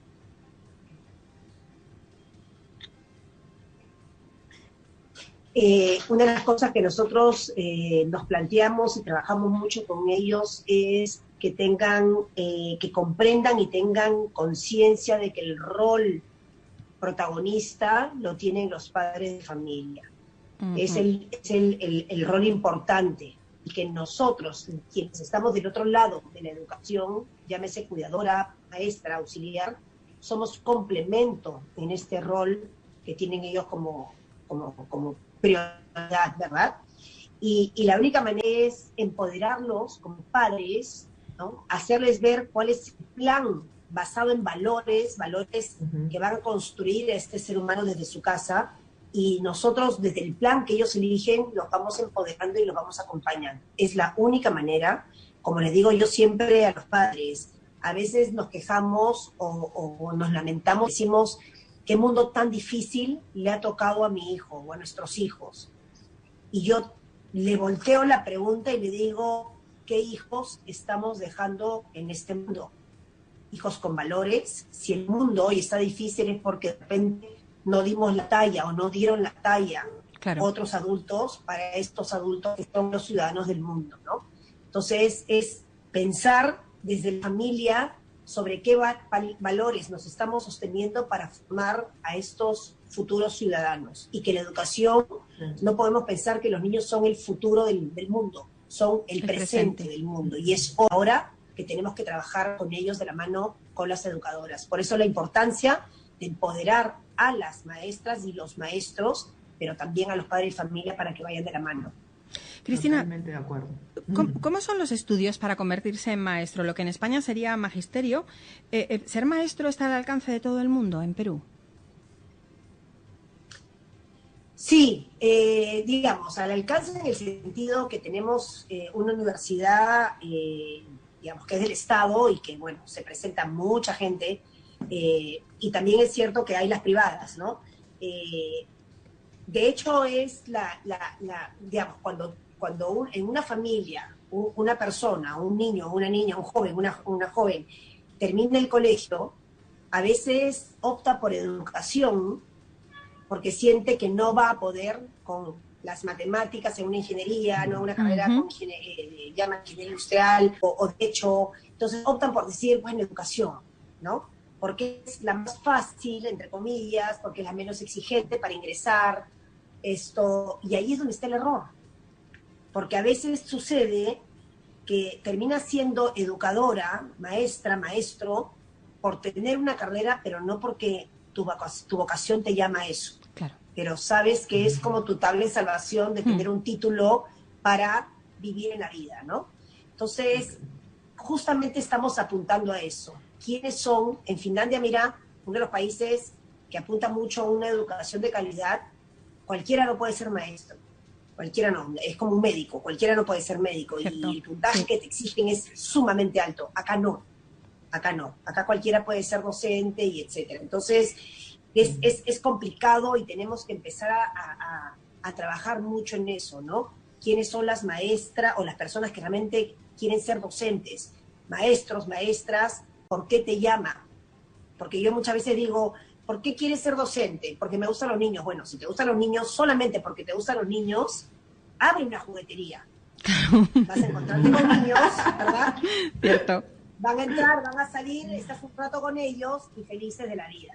Eh, una de las cosas que nosotros eh, nos planteamos y trabajamos mucho con ellos es que tengan, eh, que comprendan y tengan conciencia de que el rol protagonista lo tienen los padres de familia. Es, el, es el, el, rol importante y que nosotros, quienes estamos del otro lado de la educación, llámese cuidadora, maestra, auxiliar, somos complemento en este rol que tienen ellos como, como, como prioridad, ¿verdad? Y, y, la única manera es empoderarlos como padres, ¿no? hacerles ver cuál es el plan basado en valores, valores que van a construir a este ser humano desde su casa, y nosotros desde el plan que ellos eligen los vamos empoderando y los vamos acompañando. Es la única manera, como les digo yo siempre a los padres, a veces nos quejamos o, nos lamentamos, decimos, qué mundo tan difícil le ha tocado a mi hijo o a nuestros hijos. Y yo le volteo la pregunta y le digo, ¿qué hijos estamos dejando en este mundo? Hijos con valores. Si el mundo hoy está difícil es porque de repente no dimos la talla o no dieron la talla otros adultos para estos adultos que son los ciudadanos del mundo, ¿no? Entonces es pensar desde la familia sobre qué valores nos estamos sosteniendo para formar a estos futuros ciudadanos y que la educación no podemos pensar que los niños son el futuro del, mundo, son el, presente, del mundo y es ahora que tenemos que trabajar con ellos de la mano con las educadoras. Por eso la importancia de empoderar a las maestras y los maestros, pero también a los padres y familia para que vayan de la mano. Cristina, de acuerdo. ¿cómo, son los estudios para convertirse en maestro? Lo que en España sería magisterio. Eh, eh, ¿Ser maestro está al alcance de todo el mundo en Perú? Sí, eh, digamos, al alcance en el sentido que tenemos una universidad, digamos, que es del Estado y que, bueno, se presenta mucha gente eh, y también es cierto que hay las privadas, ¿no? Eh, de hecho, es la, digamos, cuando, cuando en una familia, una persona, un niño, una niña, un joven, una, una joven, termina el colegio, a veces opta por educación porque siente que no va a poder con las matemáticas en una ingeniería, no una carrera con eh, llama ingeniería industrial o, o, de hecho, entonces optan por decir, bueno, educación, ¿no? porque es la más fácil, entre comillas, porque es la menos exigente para ingresar, esto, y ahí es donde está el error. Porque a veces sucede que termina siendo educadora, maestra, maestro, por tener una carrera, pero no porque tu, tu vocación te llama a eso. Pero sabes que es como tu tabla de salvación de tener un título para vivir en la vida, ¿no? Entonces, justamente estamos apuntando a eso quiénes son. En Finlandia, mira, uno de los países que apunta mucho a una educación de calidad, cualquiera no puede ser maestro. Cualquiera no, es como un médico, cualquiera no puede ser médico. Y el puntaje que te exigen es sumamente alto. Acá no, acá no. Acá cualquiera puede ser docente y etcétera. Entonces, es, es, es complicado y tenemos que empezar a, a, a trabajar mucho en eso, ¿no? quiénes son las maestras o las personas que realmente quieren ser docentes, maestros, maestras, ¿por qué te llama? Porque yo muchas veces digo, ¿por qué quieres ser docente? Porque me gustan los niños. Bueno, si te gustan los niños, solamente porque te gustan los niños, abre una juguetería. Vas a encontrarte con niños, ¿verdad? Cierto. Van a entrar, van a salir, estás un rato con ellos y felices de la vida.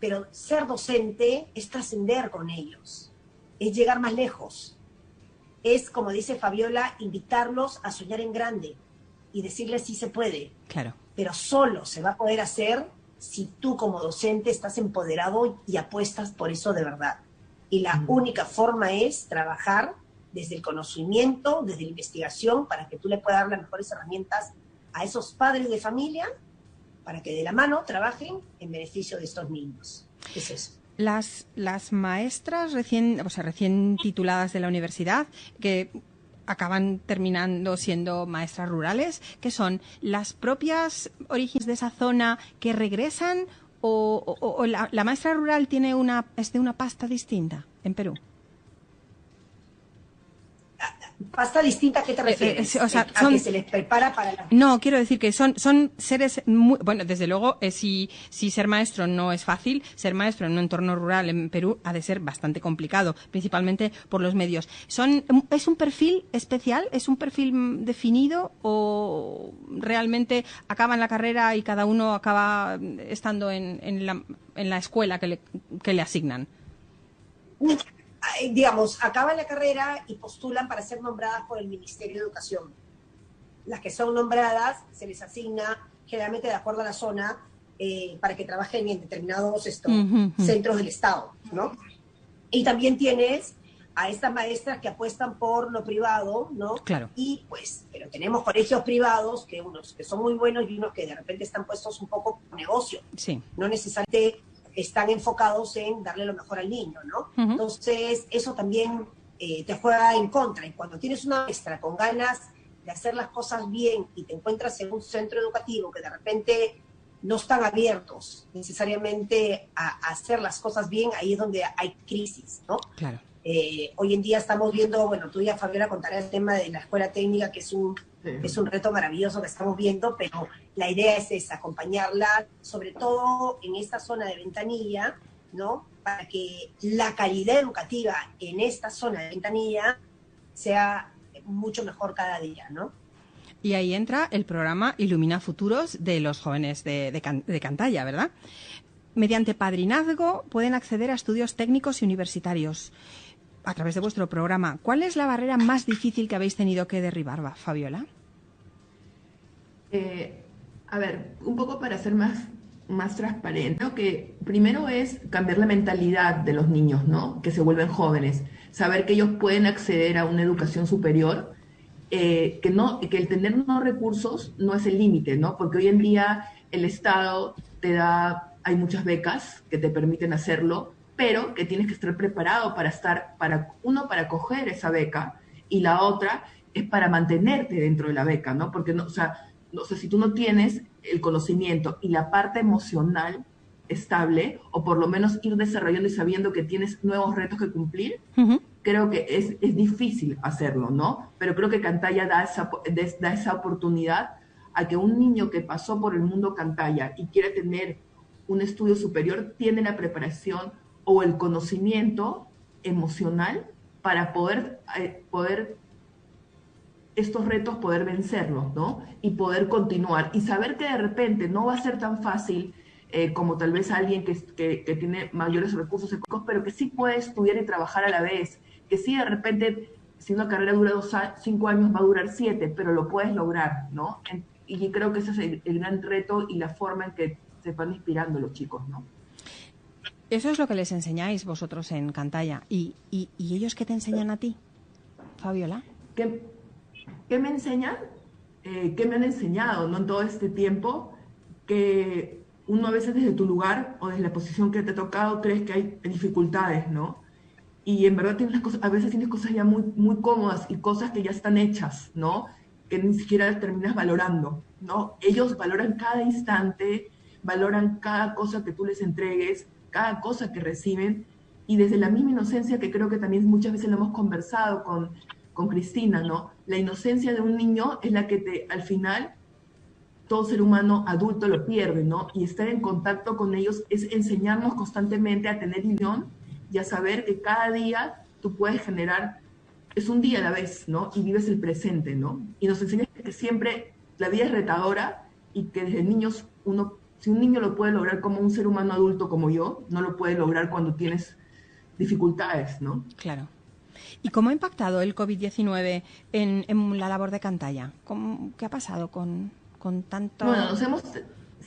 Pero ser docente es trascender con ellos, es llegar más lejos. Es, como dice Fabiola, invitarlos a soñar en grande y decirles si se puede. Claro pero solo se va a poder hacer si tú como docente estás empoderado y apuestas por eso de verdad. Y la única forma es trabajar desde el conocimiento, desde la investigación, para que tú le puedas dar las mejores herramientas a esos padres de familia para que de la mano trabajen en beneficio de estos niños. Es eso. Las, las maestras recién, o sea, recién tituladas de la universidad, que acaban terminando siendo maestras rurales, que son las propias orígenes de esa zona que regresan o, la, la, maestra rural tiene una, es de una pasta distinta en Perú pasta distinta, ¿a qué te eh, eh, refieres? o sea, ¿A que se les prepara para la... No, quiero decir que son, son seres muy... Bueno, desde luego, eh, si, si ser maestro no es fácil, ser maestro en un entorno rural en Perú ha de ser bastante complicado, principalmente por los medios. Son, ¿Es un perfil especial? ¿Es un perfil definido? ¿O realmente acaban la carrera y cada uno acaba estando en, en, la, en la escuela que le, que le asignan? Digamos, acaban la carrera y postulan para ser nombradas por el Ministerio de Educación. Las que son nombradas se les asigna generalmente de acuerdo a la zona eh, para que trabajen en determinados centros del Estado, ¿no? Y también tienes a estas maestras que apuestan por lo privado, ¿no? Claro. Y pues, pero tenemos colegios privados, que unos que son muy buenos y unos que de repente están puestos un poco por negocio. Sí. No necesariamente están enfocados en darle lo mejor al niño, ¿no? Entonces, eso también eh, te juega en contra. Y cuando tienes una maestra con ganas de hacer las cosas bien y te encuentras en un centro educativo que de repente no están abiertos necesariamente a, a hacer las cosas bien, ahí es donde hay crisis, ¿no? Claro. Eh, hoy en día estamos viendo, bueno, tú ya Fabiola contará el tema de la escuela técnica, que es un, es un reto maravilloso que estamos viendo, pero la idea es esa, acompañarla, sobre todo en esta zona de ventanilla, ¿no? Para que la calidad educativa en esta zona de ventanilla sea mucho mejor cada día, ¿no? Y ahí entra el programa Ilumina Futuros de los jóvenes de, de, de Cantalla, ¿verdad? Mediante padrinazgo pueden acceder a estudios técnicos y universitarios a través de vuestro programa. ¿Cuál es la barrera más difícil que habéis tenido que derribar, Fabiola? Eh, a ver, un poco para ser más, más transparente, que primero es cambiar la mentalidad de los niños, ¿no? Que se vuelven jóvenes, saber que ellos pueden acceder a una educación superior, eh, que, no, que el tener unos recursos no es el límite, ¿no? Porque hoy en día el Estado te da, hay muchas becas que te permiten hacerlo, pero que tienes que estar preparado para estar, para uno, para coger esa beca y la otra es para mantenerte dentro de la beca, ¿no? Porque, no, o sea, no, sé si tú no tienes el conocimiento y la parte emocional estable, o por lo menos ir desarrollando y sabiendo que tienes nuevos retos que cumplir, creo que es, es, difícil hacerlo, ¿no? Pero creo que Cantalla da esa, da esa oportunidad a que un niño que pasó por el mundo Cantalla y quiere tener un estudio superior, tiene la preparación o el conocimiento emocional para poder, eh, poder estos retos, poder vencerlos, ¿no? Y poder continuar y saber que de repente no va a ser tan fácil eh, como tal vez alguien que, que, tiene mayores recursos económicos, pero que sí puede estudiar y trabajar a la vez, que sí de repente, si una carrera dura dos, cinco años, va a durar siete, pero lo puedes lograr, ¿no? Y creo que ese es el, el gran reto y la forma en que se van inspirando los chicos, ¿no? Eso es lo que les enseñáis vosotros en Cantalla. ¿Y, ellos qué te enseñan a ti, Fabiola? ¿Qué, qué me enseñan? Eh, ¿Qué me han enseñado ¿no? en todo este tiempo? Que uno a veces desde tu lugar o desde la posición que te ha tocado crees que hay dificultades, ¿no? Y en verdad tienes cosas, a veces tienes cosas ya muy, muy cómodas y cosas que ya están hechas, ¿no? Que ni siquiera terminas valorando, ¿no? Ellos valoran cada instante, valoran cada cosa que tú les entregues, cada cosa que reciben y desde la misma inocencia que creo que también muchas veces lo hemos conversado con, con Cristina, ¿no? La inocencia de un niño es la que te, al final, todo ser humano adulto lo pierde, ¿no? Y estar en contacto con ellos es enseñarnos constantemente a tener ilusión y a saber que cada día tú puedes generar, es un día a la vez, ¿no? Y vives el presente, ¿no? Y nos enseña que siempre la vida es retadora y que desde niños uno si un niño lo puede lograr como un ser humano adulto como yo, no lo puede lograr cuando tienes dificultades, ¿no? Claro. ¿Y cómo ha impactado el COVID-19 en, en, la labor de Cantalla? ¿Cómo, ¿Qué ha pasado con, con tanto...? Bueno, nos hemos,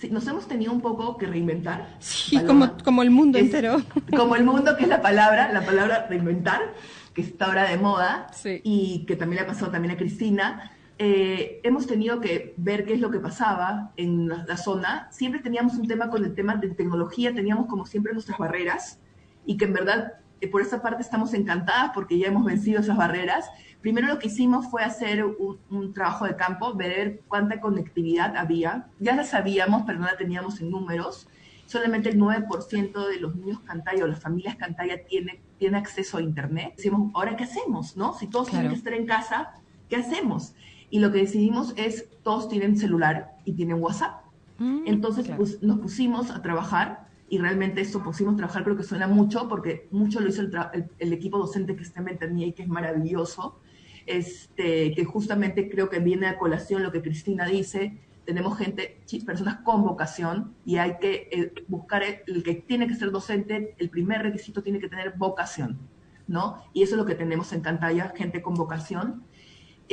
nos hemos tenido un poco que reinventar. Sí, como, como el mundo es, entero. Como el mundo, que es la palabra, la palabra reinventar, que está ahora de moda sí. y que también le ha pasado también a Cristina eh, hemos tenido que ver qué es lo que pasaba en la, la, zona. Siempre teníamos un tema con el tema de tecnología, teníamos como siempre nuestras barreras y que en verdad eh, por esa parte estamos encantadas porque ya hemos vencido esas barreras. Primero lo que hicimos fue hacer un, un trabajo de campo, ver cuánta conectividad había. Ya la sabíamos, pero no la teníamos en números. Solamente el 9% de los niños Cantaya o las familias Cantaya tiene, tiene acceso a Internet. Decimos, ¿ahora qué hacemos? ¿no? Si todos claro. tienen que estar en casa, ¿qué hacemos? Y lo que decidimos es, todos tienen celular y tienen WhatsApp. Mm, Entonces claro. pues, nos pusimos a trabajar y realmente esto pusimos a trabajar creo que suena mucho porque mucho lo hizo el, el, el equipo docente que está en Ventanilla y que es maravilloso, este, que justamente creo que viene a colación lo que Cristina dice, tenemos gente, personas con vocación y hay que eh, buscar el, el, que tiene que ser docente, el primer requisito tiene que tener vocación, ¿no? Y eso es lo que tenemos en pantalla, gente con vocación.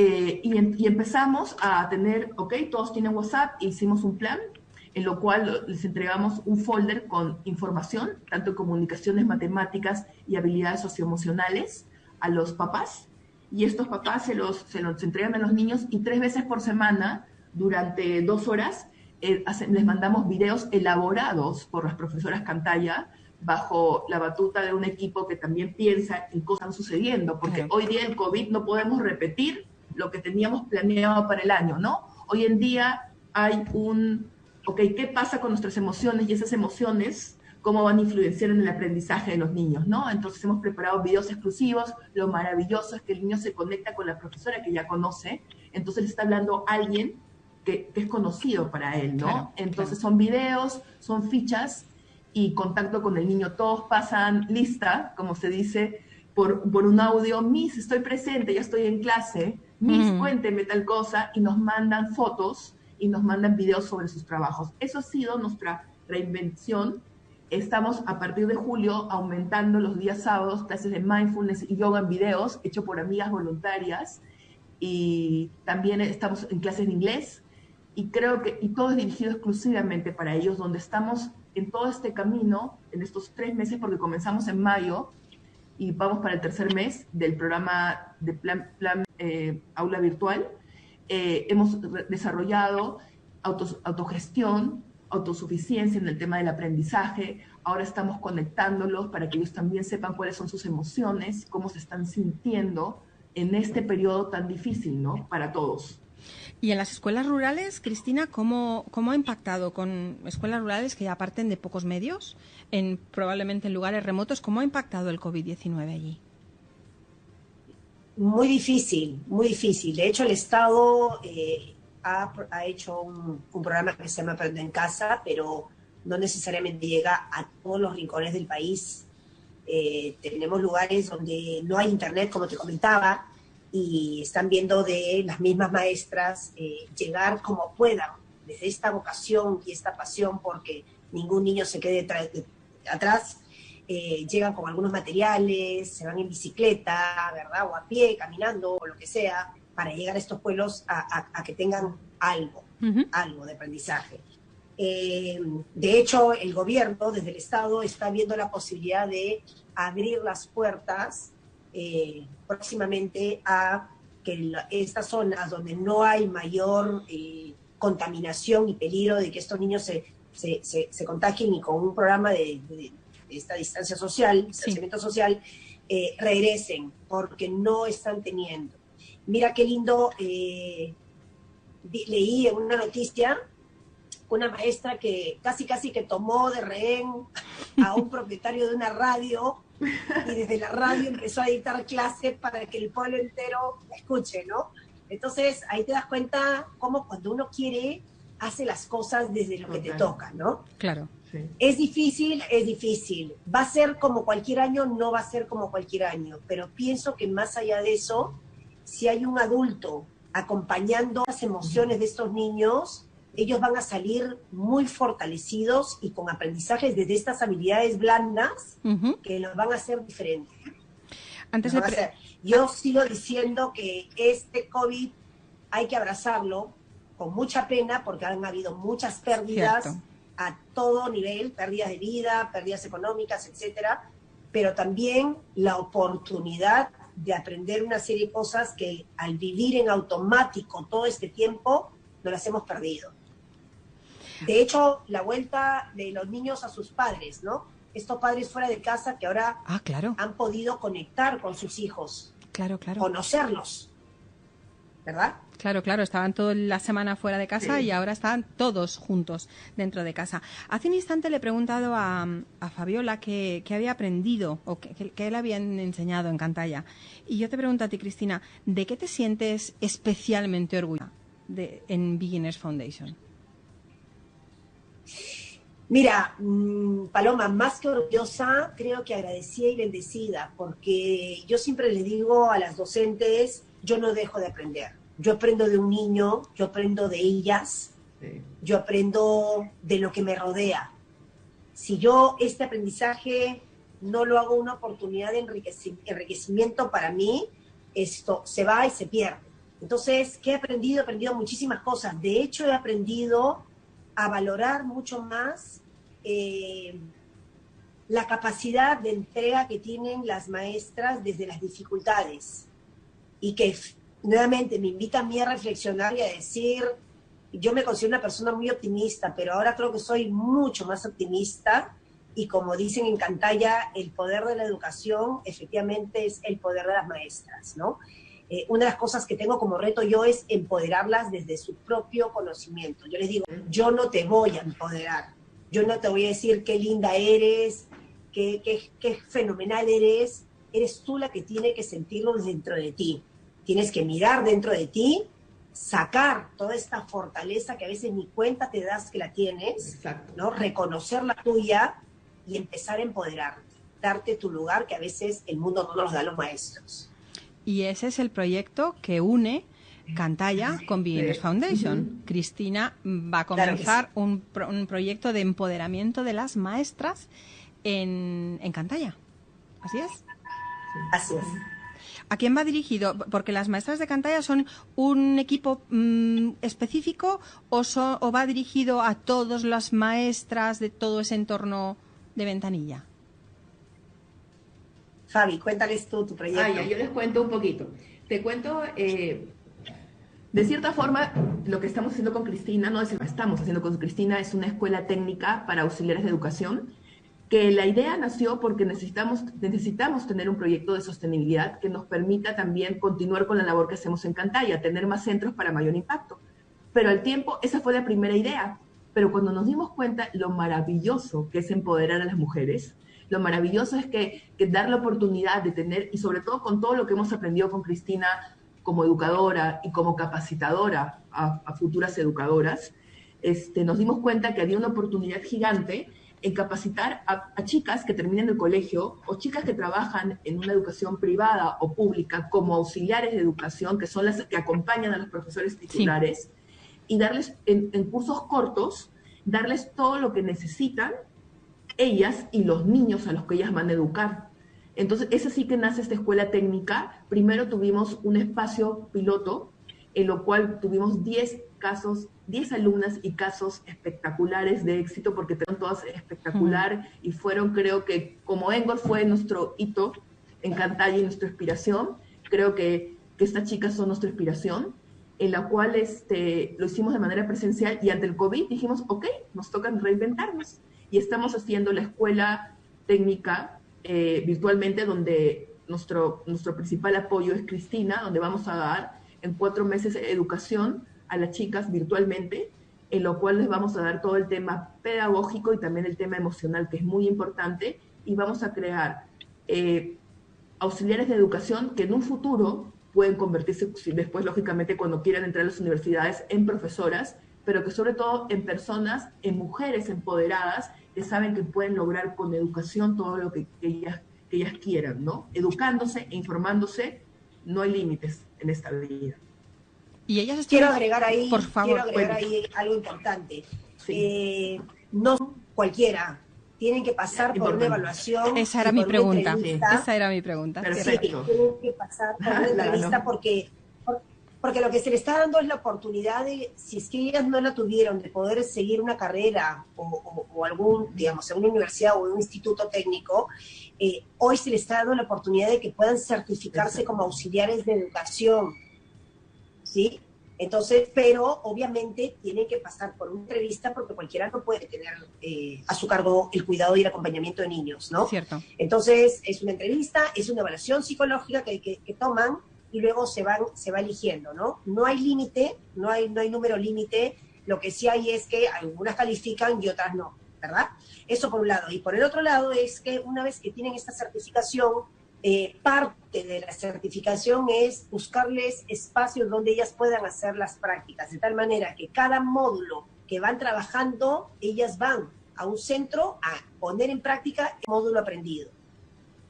Eh, y, y, empezamos a tener, ok, todos tienen WhatsApp, hicimos un plan en lo cual les entregamos un folder con información, tanto en comunicaciones matemáticas y habilidades socioemocionales, a los papás. Y estos papás se los, se los entregan a los niños y tres veces por semana, durante dos horas, eh, les mandamos videos elaborados por las profesoras Cantalla bajo la batuta de un equipo que también piensa en cosas están sucediendo, porque hoy día el COVID no podemos repetir lo que teníamos planeado para el año, ¿no? Hoy en día hay un, ok, ¿qué pasa con nuestras emociones y esas emociones? ¿Cómo van a influenciar en el aprendizaje de los niños, no? Entonces hemos preparado videos exclusivos, lo maravilloso es que el niño se conecta con la profesora que ya conoce, entonces le está hablando alguien que, es conocido para él, ¿no? entonces son videos, son fichas y contacto con el niño. Todos pasan lista, como se dice, por, por un audio, Miss, estoy presente, ya estoy en clase, Miss, cuénteme tal cosa, y nos mandan fotos y nos mandan videos sobre sus trabajos. Eso ha sido nuestra reinvención. Estamos a partir de julio aumentando los días sábados clases de mindfulness y yoga en videos, hecho por amigas voluntarias. Y también estamos en clases de inglés. Y creo que, y todo es dirigido exclusivamente para ellos, donde estamos en todo este camino, en estos tres meses, porque comenzamos en mayo y vamos para el tercer mes del programa de plan, eh, aula virtual eh, hemos desarrollado autogestión, autosuficiencia en el tema del aprendizaje. Ahora estamos conectándolos para que ellos también sepan cuáles son sus emociones, cómo se están sintiendo en este periodo tan difícil, ¿no? Para todos. Y en las escuelas rurales, Cristina, ¿cómo, cómo ha impactado con escuelas rurales que ya parten de pocos medios, en probablemente en lugares remotos, cómo ha impactado el COVID-19 allí? muy difícil, muy difícil. De hecho, el Estado eh, ha, hecho un, programa que se llama Aprende en Casa, pero no necesariamente llega a todos los rincones del país. Eh, tenemos lugares donde no hay internet, como te comentaba, y están viendo de las mismas maestras eh, llegar como puedan, desde esta vocación y esta pasión, porque ningún niño se quede atrás eh, llegan con algunos materiales, se van en bicicleta, ¿verdad? O a pie, caminando, o lo que sea, para llegar a estos pueblos a, que tengan algo, algo de aprendizaje. Eh, de hecho, el gobierno, desde el Estado, está viendo la posibilidad de abrir las puertas eh, próximamente a que estas zonas donde no hay mayor contaminación y peligro de que estos niños se, se, se, contagien y con un programa de, esta distancia social, distanciamiento social, eh, regresen, porque no están teniendo. Mira qué lindo, eh, leí en una noticia una maestra que casi casi que tomó de rehén a un propietario de una radio y desde la radio empezó a dictar clases para que el pueblo entero escuche, ¿no? Entonces ahí te das cuenta cómo cuando uno quiere hace las cosas desde lo que te toca, ¿no? Claro. Es difícil, es difícil. Va a ser como cualquier año, no va a ser como cualquier año, pero pienso que más allá de eso, si hay un adulto acompañando las emociones de estos niños, ellos van a salir muy fortalecidos y con aprendizajes desde estas habilidades blandas que los van a hacer diferentes. Antes de Yo sigo diciendo que este COVID hay que abrazarlo con mucha pena porque han habido muchas pérdidas a todo nivel, pérdidas de vida, pérdidas económicas, etcétera, pero también la oportunidad de aprender una serie de cosas que al vivir en automático todo este tiempo no las hemos perdido. De hecho, la vuelta de los niños a sus padres, ¿no? Estos padres fuera de casa que ahora ah, claro. han podido conectar con sus hijos, claro, claro. conocerlos, ¿verdad? Claro, claro, estaban toda la semana fuera de casa y ahora están todos juntos dentro de casa. Hace un instante le he preguntado a, Fabiola qué, había aprendido o qué, le habían enseñado en Cantalla. Y yo te pregunto a ti, Cristina, ¿de qué te sientes especialmente orgullosa de, en Beginners Foundation? Mira, mm, Paloma, más que orgullosa, creo que agradecida y bendecida, porque yo siempre le digo a las docentes, yo no dejo de aprender yo aprendo de un niño, yo aprendo de ellas, yo aprendo de lo que me rodea. Si yo este aprendizaje no lo hago una oportunidad de enriquecimiento para mí, esto se va y se pierde. Entonces, ¿qué he aprendido? He aprendido muchísimas cosas. De hecho, he aprendido a valorar mucho más eh, la capacidad de entrega que tienen las maestras desde las dificultades. Y que nuevamente me invita a mí a reflexionar y a decir, yo me considero una persona muy optimista, pero ahora creo que soy mucho más optimista y como dicen en Cantaya, el poder de la educación efectivamente es el poder de las maestras, ¿no? Eh, una de las cosas que tengo como reto yo es empoderarlas desde su propio conocimiento. Yo les digo, yo no te voy a empoderar, yo no te voy a decir qué linda eres, qué, qué, qué fenomenal eres, eres tú la que tiene que sentirlo dentro de ti. Tienes que mirar dentro de ti sacar toda esta fortaleza que a veces ni cuenta te das que la tienes, ¿no? Reconocer la tuya y empezar a empoderarte, darte tu lugar que a veces el mundo no nos da a los maestros. Y ese es el proyecto que une Cantaya con Beginners Foundation. Cristina va a comenzar un, un, proyecto de empoderamiento de las maestras en, en Cantaya. ¿Así es? Así es. ¿A quién va dirigido? Porque las maestras de Cantaya son un equipo mm, específico o, o va dirigido a todas las maestras de todo ese entorno de Ventanilla. Fabi, cuéntales tú tu proyecto. Ah, yo les cuento un poquito. Te cuento, eh, de cierta forma, lo que estamos haciendo con Cristina, no es lo que estamos haciendo con Cristina, es una escuela técnica para auxiliares de educación que la idea nació porque necesitamos, necesitamos tener un proyecto de sostenibilidad que nos permita también continuar con la labor que hacemos en Cantaya, tener más centros para mayor impacto. Pero al tiempo, esa fue la primera idea. Pero cuando nos dimos cuenta lo maravilloso que es empoderar a las mujeres, lo maravilloso es que, dar la oportunidad de tener, y sobre todo con todo lo que hemos aprendido con Cristina como educadora y como capacitadora a, a futuras educadoras, este, nos dimos cuenta que había una oportunidad gigante en capacitar a, chicas que terminen el colegio o chicas que trabajan en una educación privada o pública como auxiliares de educación, que son las que acompañan a los profesores titulares, y darles en, cursos cortos, darles todo lo que necesitan ellas y los niños a los que ellas van a educar. Entonces, es así que nace esta escuela técnica. Primero tuvimos un espacio piloto, en lo cual tuvimos 10 casos 10 alumnas y casos espectaculares de éxito, porque fueron todas espectacular y fueron, creo que, como Engel fue nuestro hito en Cantalla y nuestra inspiración, creo que, que estas chicas son nuestra inspiración, en la cual este, lo hicimos de manera presencial y ante el COVID dijimos, ok, nos toca reinventarnos. Y estamos haciendo la escuela técnica eh, virtualmente, donde nuestro, nuestro principal apoyo es Cristina, donde vamos a dar en cuatro meses educación a las chicas virtualmente, en lo cual les vamos a dar todo el tema pedagógico y también el tema emocional, que es muy importante, y vamos a crear eh, auxiliares de educación que en un futuro pueden convertirse después, lógicamente, cuando quieran entrar a las universidades, en profesoras, pero que sobre todo en personas, en mujeres empoderadas, que saben que pueden lograr con educación todo lo que, ellas, que ellas quieran, ¿no? Educándose e informándose, no hay límites en esta vida. Y ellas quiero agregar ahí, por favor, quiero agregar ahí algo importante. Eh, no cualquiera, tienen que pasar por una evaluación. Esa era mi pregunta. Esa era mi pregunta. Sí, tienen que pasar por una entrevista porque, porque lo que se le está dando es la oportunidad de, si es que ellas no la tuvieron, de poder seguir una carrera o, algún, digamos, en una universidad o en un instituto técnico, eh, hoy se les está dando la oportunidad de que puedan certificarse como auxiliares de educación ¿sí? Entonces, pero obviamente tiene que pasar por una entrevista porque cualquiera no puede tener eh, a su cargo el cuidado y el acompañamiento de niños, ¿no? Cierto. Entonces, es una entrevista, es una evaluación psicológica que, que, toman y luego se, van, se va eligiendo, ¿no? No hay límite, no hay, no hay número límite, lo que sí hay es que algunas califican y otras no, ¿verdad? Eso por un lado. Y por el otro lado es que una vez que tienen esta certificación, eh, parte de la certificación es buscarles espacios donde ellas puedan hacer las prácticas, de tal manera que cada módulo que van trabajando, ellas van a un centro a poner en práctica el módulo aprendido.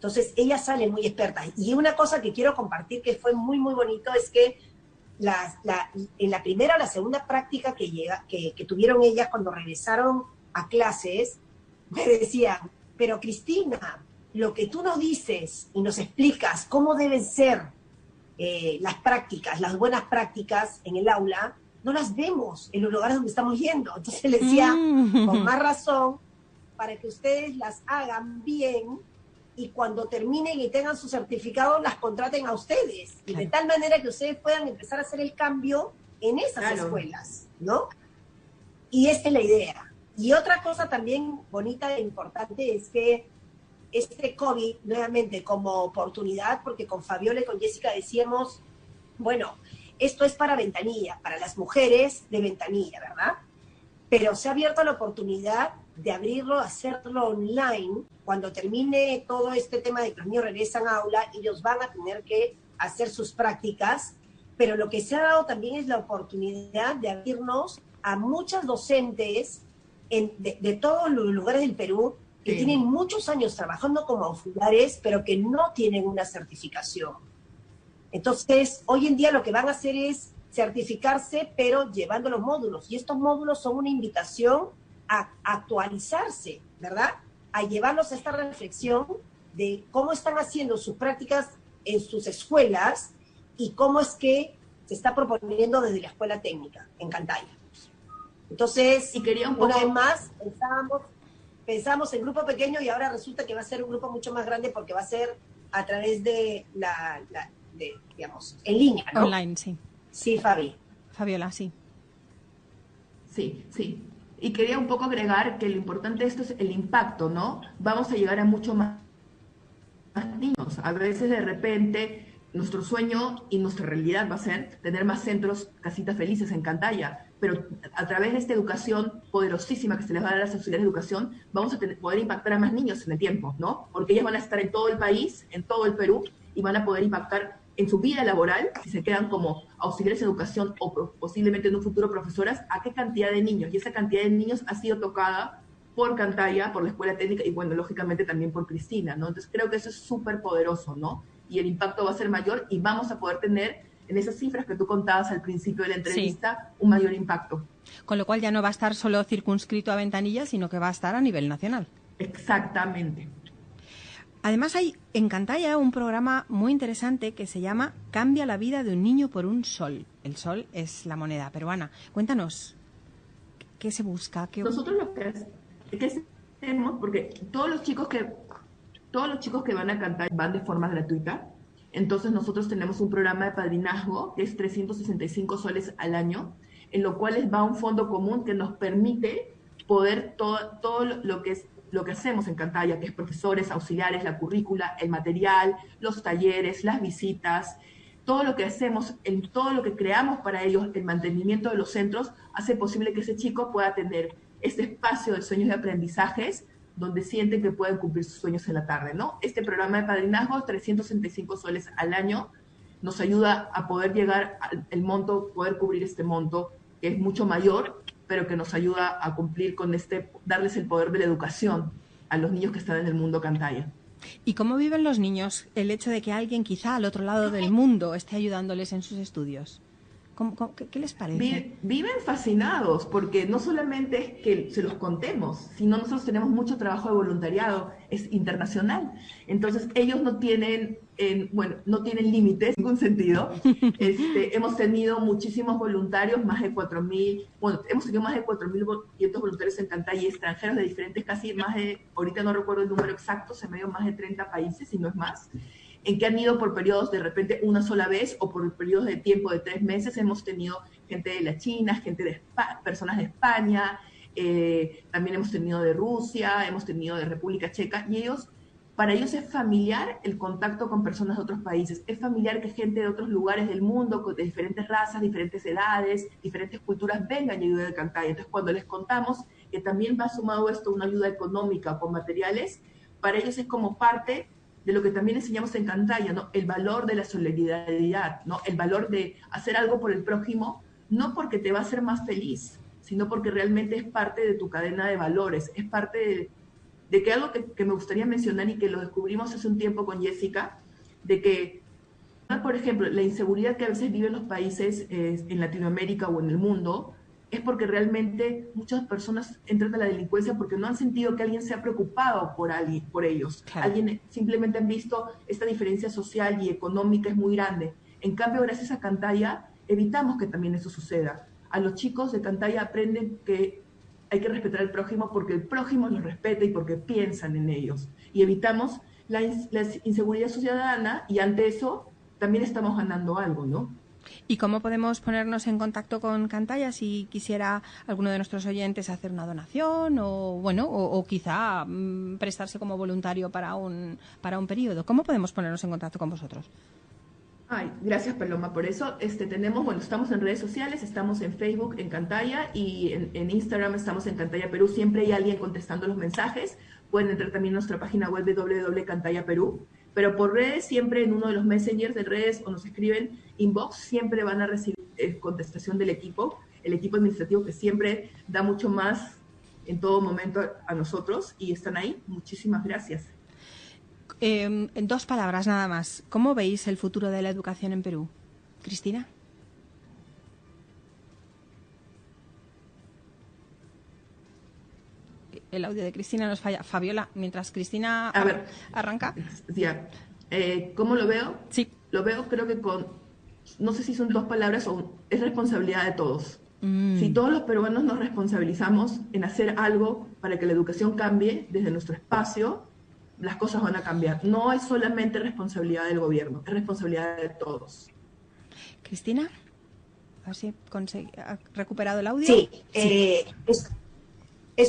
Entonces, ellas salen muy expertas. Y una cosa que quiero compartir que fue muy, muy bonito es que en la primera o la segunda práctica que, llega, que, que tuvieron ellas cuando regresaron a clases, me decían, pero Cristina, lo que tú nos dices y nos explicas cómo deben ser eh, las prácticas, las buenas prácticas en el aula, no las vemos en los lugares donde estamos yendo. Entonces le decía, mm. con más razón, para que ustedes las hagan bien y cuando terminen y tengan su certificado las contraten a ustedes. Y de tal manera que ustedes puedan empezar a hacer el cambio en esas escuelas, ¿no? Y esta es la idea. Y otra cosa también bonita e importante es que este COVID, nuevamente, como oportunidad, porque con Fabiola y con Jessica decíamos, bueno, esto es para ventanilla, para las mujeres de ventanilla, ¿verdad? Pero se ha abierto la oportunidad de abrirlo, hacerlo online. Cuando termine todo este tema de que los niños regresan a aula, ellos van a tener que hacer sus prácticas, pero lo que se ha dado también es la oportunidad de abrirnos a muchas docentes de, todos los lugares del Perú que tienen muchos años trabajando como auxiliares, pero que no tienen una certificación. Entonces, hoy en día lo que van a hacer es certificarse, pero llevando los módulos. Y estos módulos son una invitación a actualizarse, ¿verdad? A llevarlos a esta reflexión de cómo están haciendo sus prácticas en sus escuelas y cómo es que se está proponiendo desde la escuela técnica en Cantaya. Entonces, y quería una vez más, pensábamos, pensamos en grupo pequeño y ahora resulta que va a ser un grupo mucho más grande porque va a ser a través de la, de, digamos, en línea, ¿no? Online, sí. Sí, Fabi. Fabiola, sí. Sí, sí. Y quería un poco agregar que lo importante de esto es el impacto, ¿no? Vamos a llegar a mucho más, niños. A veces de repente nuestro sueño y nuestra realidad va a ser tener más centros, casitas felices en Cantaya, pero a través de esta educación poderosísima que se les va a dar a las auxiliares de educación, vamos a poder impactar a más niños en el tiempo, ¿no? Porque ellas van a estar en todo el país, en todo el Perú, y van a poder impactar en su vida laboral, si se quedan como auxiliares de educación o posiblemente en un futuro profesoras, a qué cantidad de niños. Y esa cantidad de niños ha sido tocada por Cantaya, por la Escuela Técnica y, bueno, lógicamente también por Cristina, ¿no? Entonces creo que eso es súper poderoso, ¿no? Y el impacto va a ser mayor y vamos a poder tener en esas cifras que tú contabas al principio de la entrevista un mayor impacto. Con lo cual ya no va a estar solo circunscrito a Ventanilla, sino que va a estar a nivel nacional. Exactamente. Además hay en Cantaya un programa muy interesante que se llama Cambia la vida de un niño por un sol. El sol es la moneda peruana. Cuéntanos, ¿qué se busca? Nosotros lo que, hacemos, porque todos los chicos que todos los chicos que van a cantar van de forma gratuita. Entonces nosotros tenemos un programa de padrinazgo que es 365 soles al año, en lo cual les va un fondo común que nos permite poder todo, todo lo que es lo que hacemos en Cantaya, que es profesores, auxiliares, la currícula, el material, los talleres, las visitas, todo lo que hacemos, en todo lo que creamos para ellos, el mantenimiento de los centros, hace posible que ese chico pueda tener este espacio de sueños y aprendizajes donde sienten que pueden cumplir sus sueños en la tarde, ¿no? Este programa de padrinazgo, 365 soles al año, nos ayuda a poder llegar al monto, poder cubrir este monto, que es mucho mayor pero que nos ayuda a cumplir con este, darles el poder de la educación a los niños que están en el mundo cantaya. ¿Y cómo viven los niños el hecho de que alguien quizá al otro lado del mundo esté ayudándoles en sus estudios? Qué, les parece? Viven fascinados porque no solamente es que se los contemos, sino nosotros tenemos mucho trabajo de voluntariado, es internacional. Entonces ellos no tienen, bueno, no tienen límites en ningún sentido. Este, hemos tenido muchísimos voluntarios, más de 4.000, bueno, hemos tenido más de 4.500 voluntarios en Cantaya y extranjeros de diferentes, casi más de, ahorita no recuerdo el número exacto, se me dio más de 30 países, si no es más en que han ido por periodos de repente una sola vez o por periodos de tiempo de tres meses. Hemos tenido gente de la China, gente de personas de España, eh, también hemos tenido de Rusia, hemos tenido de República Checa, y ellos, para ellos es familiar el contacto con personas de otros países, es familiar que gente de otros lugares del mundo, de diferentes razas, diferentes edades, diferentes culturas, vengan y ayuden a cantar. Entonces, cuando les contamos que también va sumado esto una ayuda económica con materiales, para ellos es como parte de lo que también enseñamos en Cantaya, ¿no? El valor de la solidaridad, ¿no? El valor de hacer algo por el prójimo, no porque te va a hacer más feliz, sino porque realmente es parte de tu cadena de valores, es parte de, que algo que, me gustaría mencionar y que lo descubrimos hace un tiempo con Jessica, de que, por ejemplo, la inseguridad que a veces viven los países eh, en Latinoamérica o en el mundo, es porque realmente muchas personas entran a la delincuencia porque no han sentido que alguien se ha preocupado por, alguien, por ellos. Alguien simplemente han visto esta diferencia social y económica es muy grande. En cambio, gracias a Cantaya, evitamos que también eso suceda. A los chicos de Cantaya aprenden que hay que respetar al prójimo porque el prójimo los respeta y porque piensan en ellos. Y evitamos la, la inseguridad ciudadana y ante eso también estamos ganando algo, ¿no? ¿Y cómo podemos ponernos en contacto con Cantaya si quisiera alguno de nuestros oyentes hacer una donación o bueno o, quizá mm, prestarse como voluntario para un para un periodo? ¿Cómo podemos ponernos en contacto con vosotros? Ay, gracias Paloma por eso. Este tenemos, bueno, estamos en redes sociales, estamos en Facebook en Cantaya y en, Instagram estamos en Cantaya Perú. Siempre hay alguien contestando los mensajes. Pueden entrar también a nuestra página web www.cantayaperú pero por redes, siempre en uno de los messengers de redes o nos escriben inbox, siempre van a recibir eh, contestación del equipo, el equipo administrativo que siempre da mucho más en todo momento a nosotros y están ahí. Muchísimas gracias. Em, en dos palabras nada más, ¿cómo veis el futuro de la educación en Perú? Cristina. El audio de Cristina nos falla. Fabiola, mientras Cristina arranca. Eh, ¿Cómo lo veo? Sí. Lo veo creo que con, no sé si son dos palabras o es responsabilidad de todos. Mm. Si todos los peruanos nos responsabilizamos en hacer algo para que la educación cambie desde nuestro espacio, las cosas van a cambiar. No es solamente responsabilidad del gobierno, es responsabilidad de todos. Cristina, a ver si ha recuperado el audio. Sí, eh, es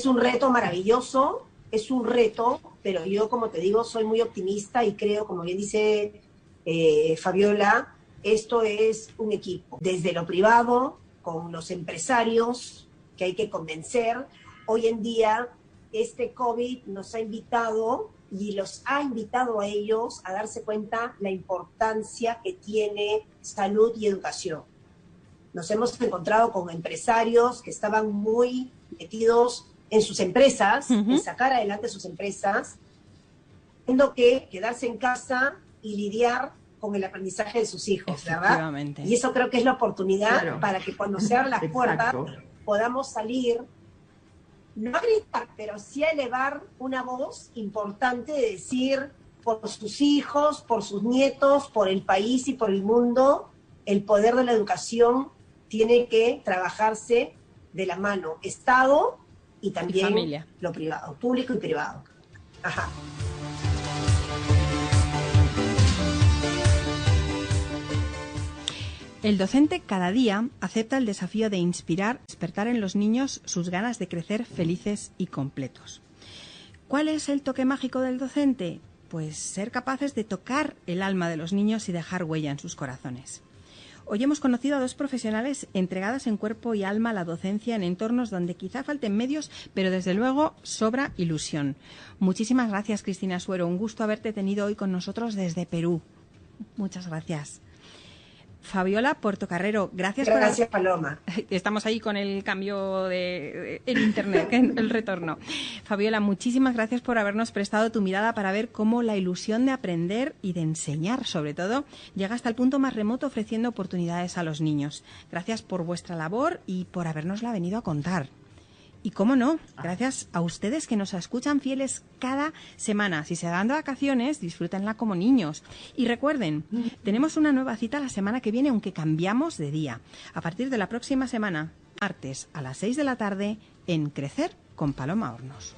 un reto maravilloso, es un reto, pero yo, como te digo, soy muy optimista y creo, como bien dice eh, Fabiola, esto es un equipo, desde lo privado, con los empresarios que hay que convencer. Hoy en día, este COVID nos ha invitado y los ha invitado a ellos a darse cuenta la importancia que tiene salud y educación. Nos hemos encontrado con empresarios que estaban muy metidos en sus empresas, en sacar adelante sus empresas, teniendo que quedarse en casa y lidiar con el aprendizaje de sus hijos, ¿verdad? Y eso creo que es la oportunidad para que cuando se abran las puertas podamos salir, no a gritar, pero sí a elevar una voz importante de decir por sus hijos, por sus nietos, por el país y por el mundo, el poder de la educación tiene que trabajarse de la mano. Estado y también lo privado, público y privado. Ajá. El docente cada día acepta el desafío de inspirar, despertar en los niños sus ganas de crecer felices y completos. ¿Cuál es el toque mágico del docente? Pues ser capaces de tocar el alma de los niños y dejar huella en sus corazones. Hoy hemos conocido a dos profesionales entregadas en cuerpo y alma a la docencia en entornos donde quizá falten medios, pero desde luego sobra ilusión. Muchísimas gracias, Cristina Suero. Un gusto haberte tenido hoy con nosotros desde Perú. Muchas gracias. Fabiola Portocarrero, gracias, gracias Paloma. Estamos ahí con el cambio de, en internet, el retorno. Fabiola, muchísimas gracias por habernos prestado tu mirada para ver cómo la ilusión de aprender y de enseñar, sobre todo, llega hasta el punto más remoto ofreciendo oportunidades a los niños. Gracias por vuestra labor y por habernosla venido a contar. Y cómo no, gracias a ustedes que nos escuchan fieles cada semana. Si se dan de vacaciones, disfrútenla como niños. Y recuerden, tenemos una nueva cita la semana que viene, aunque cambiamos de día. A partir de la próxima semana, martes a las 6 de la tarde, en Crecer con Paloma Hornos.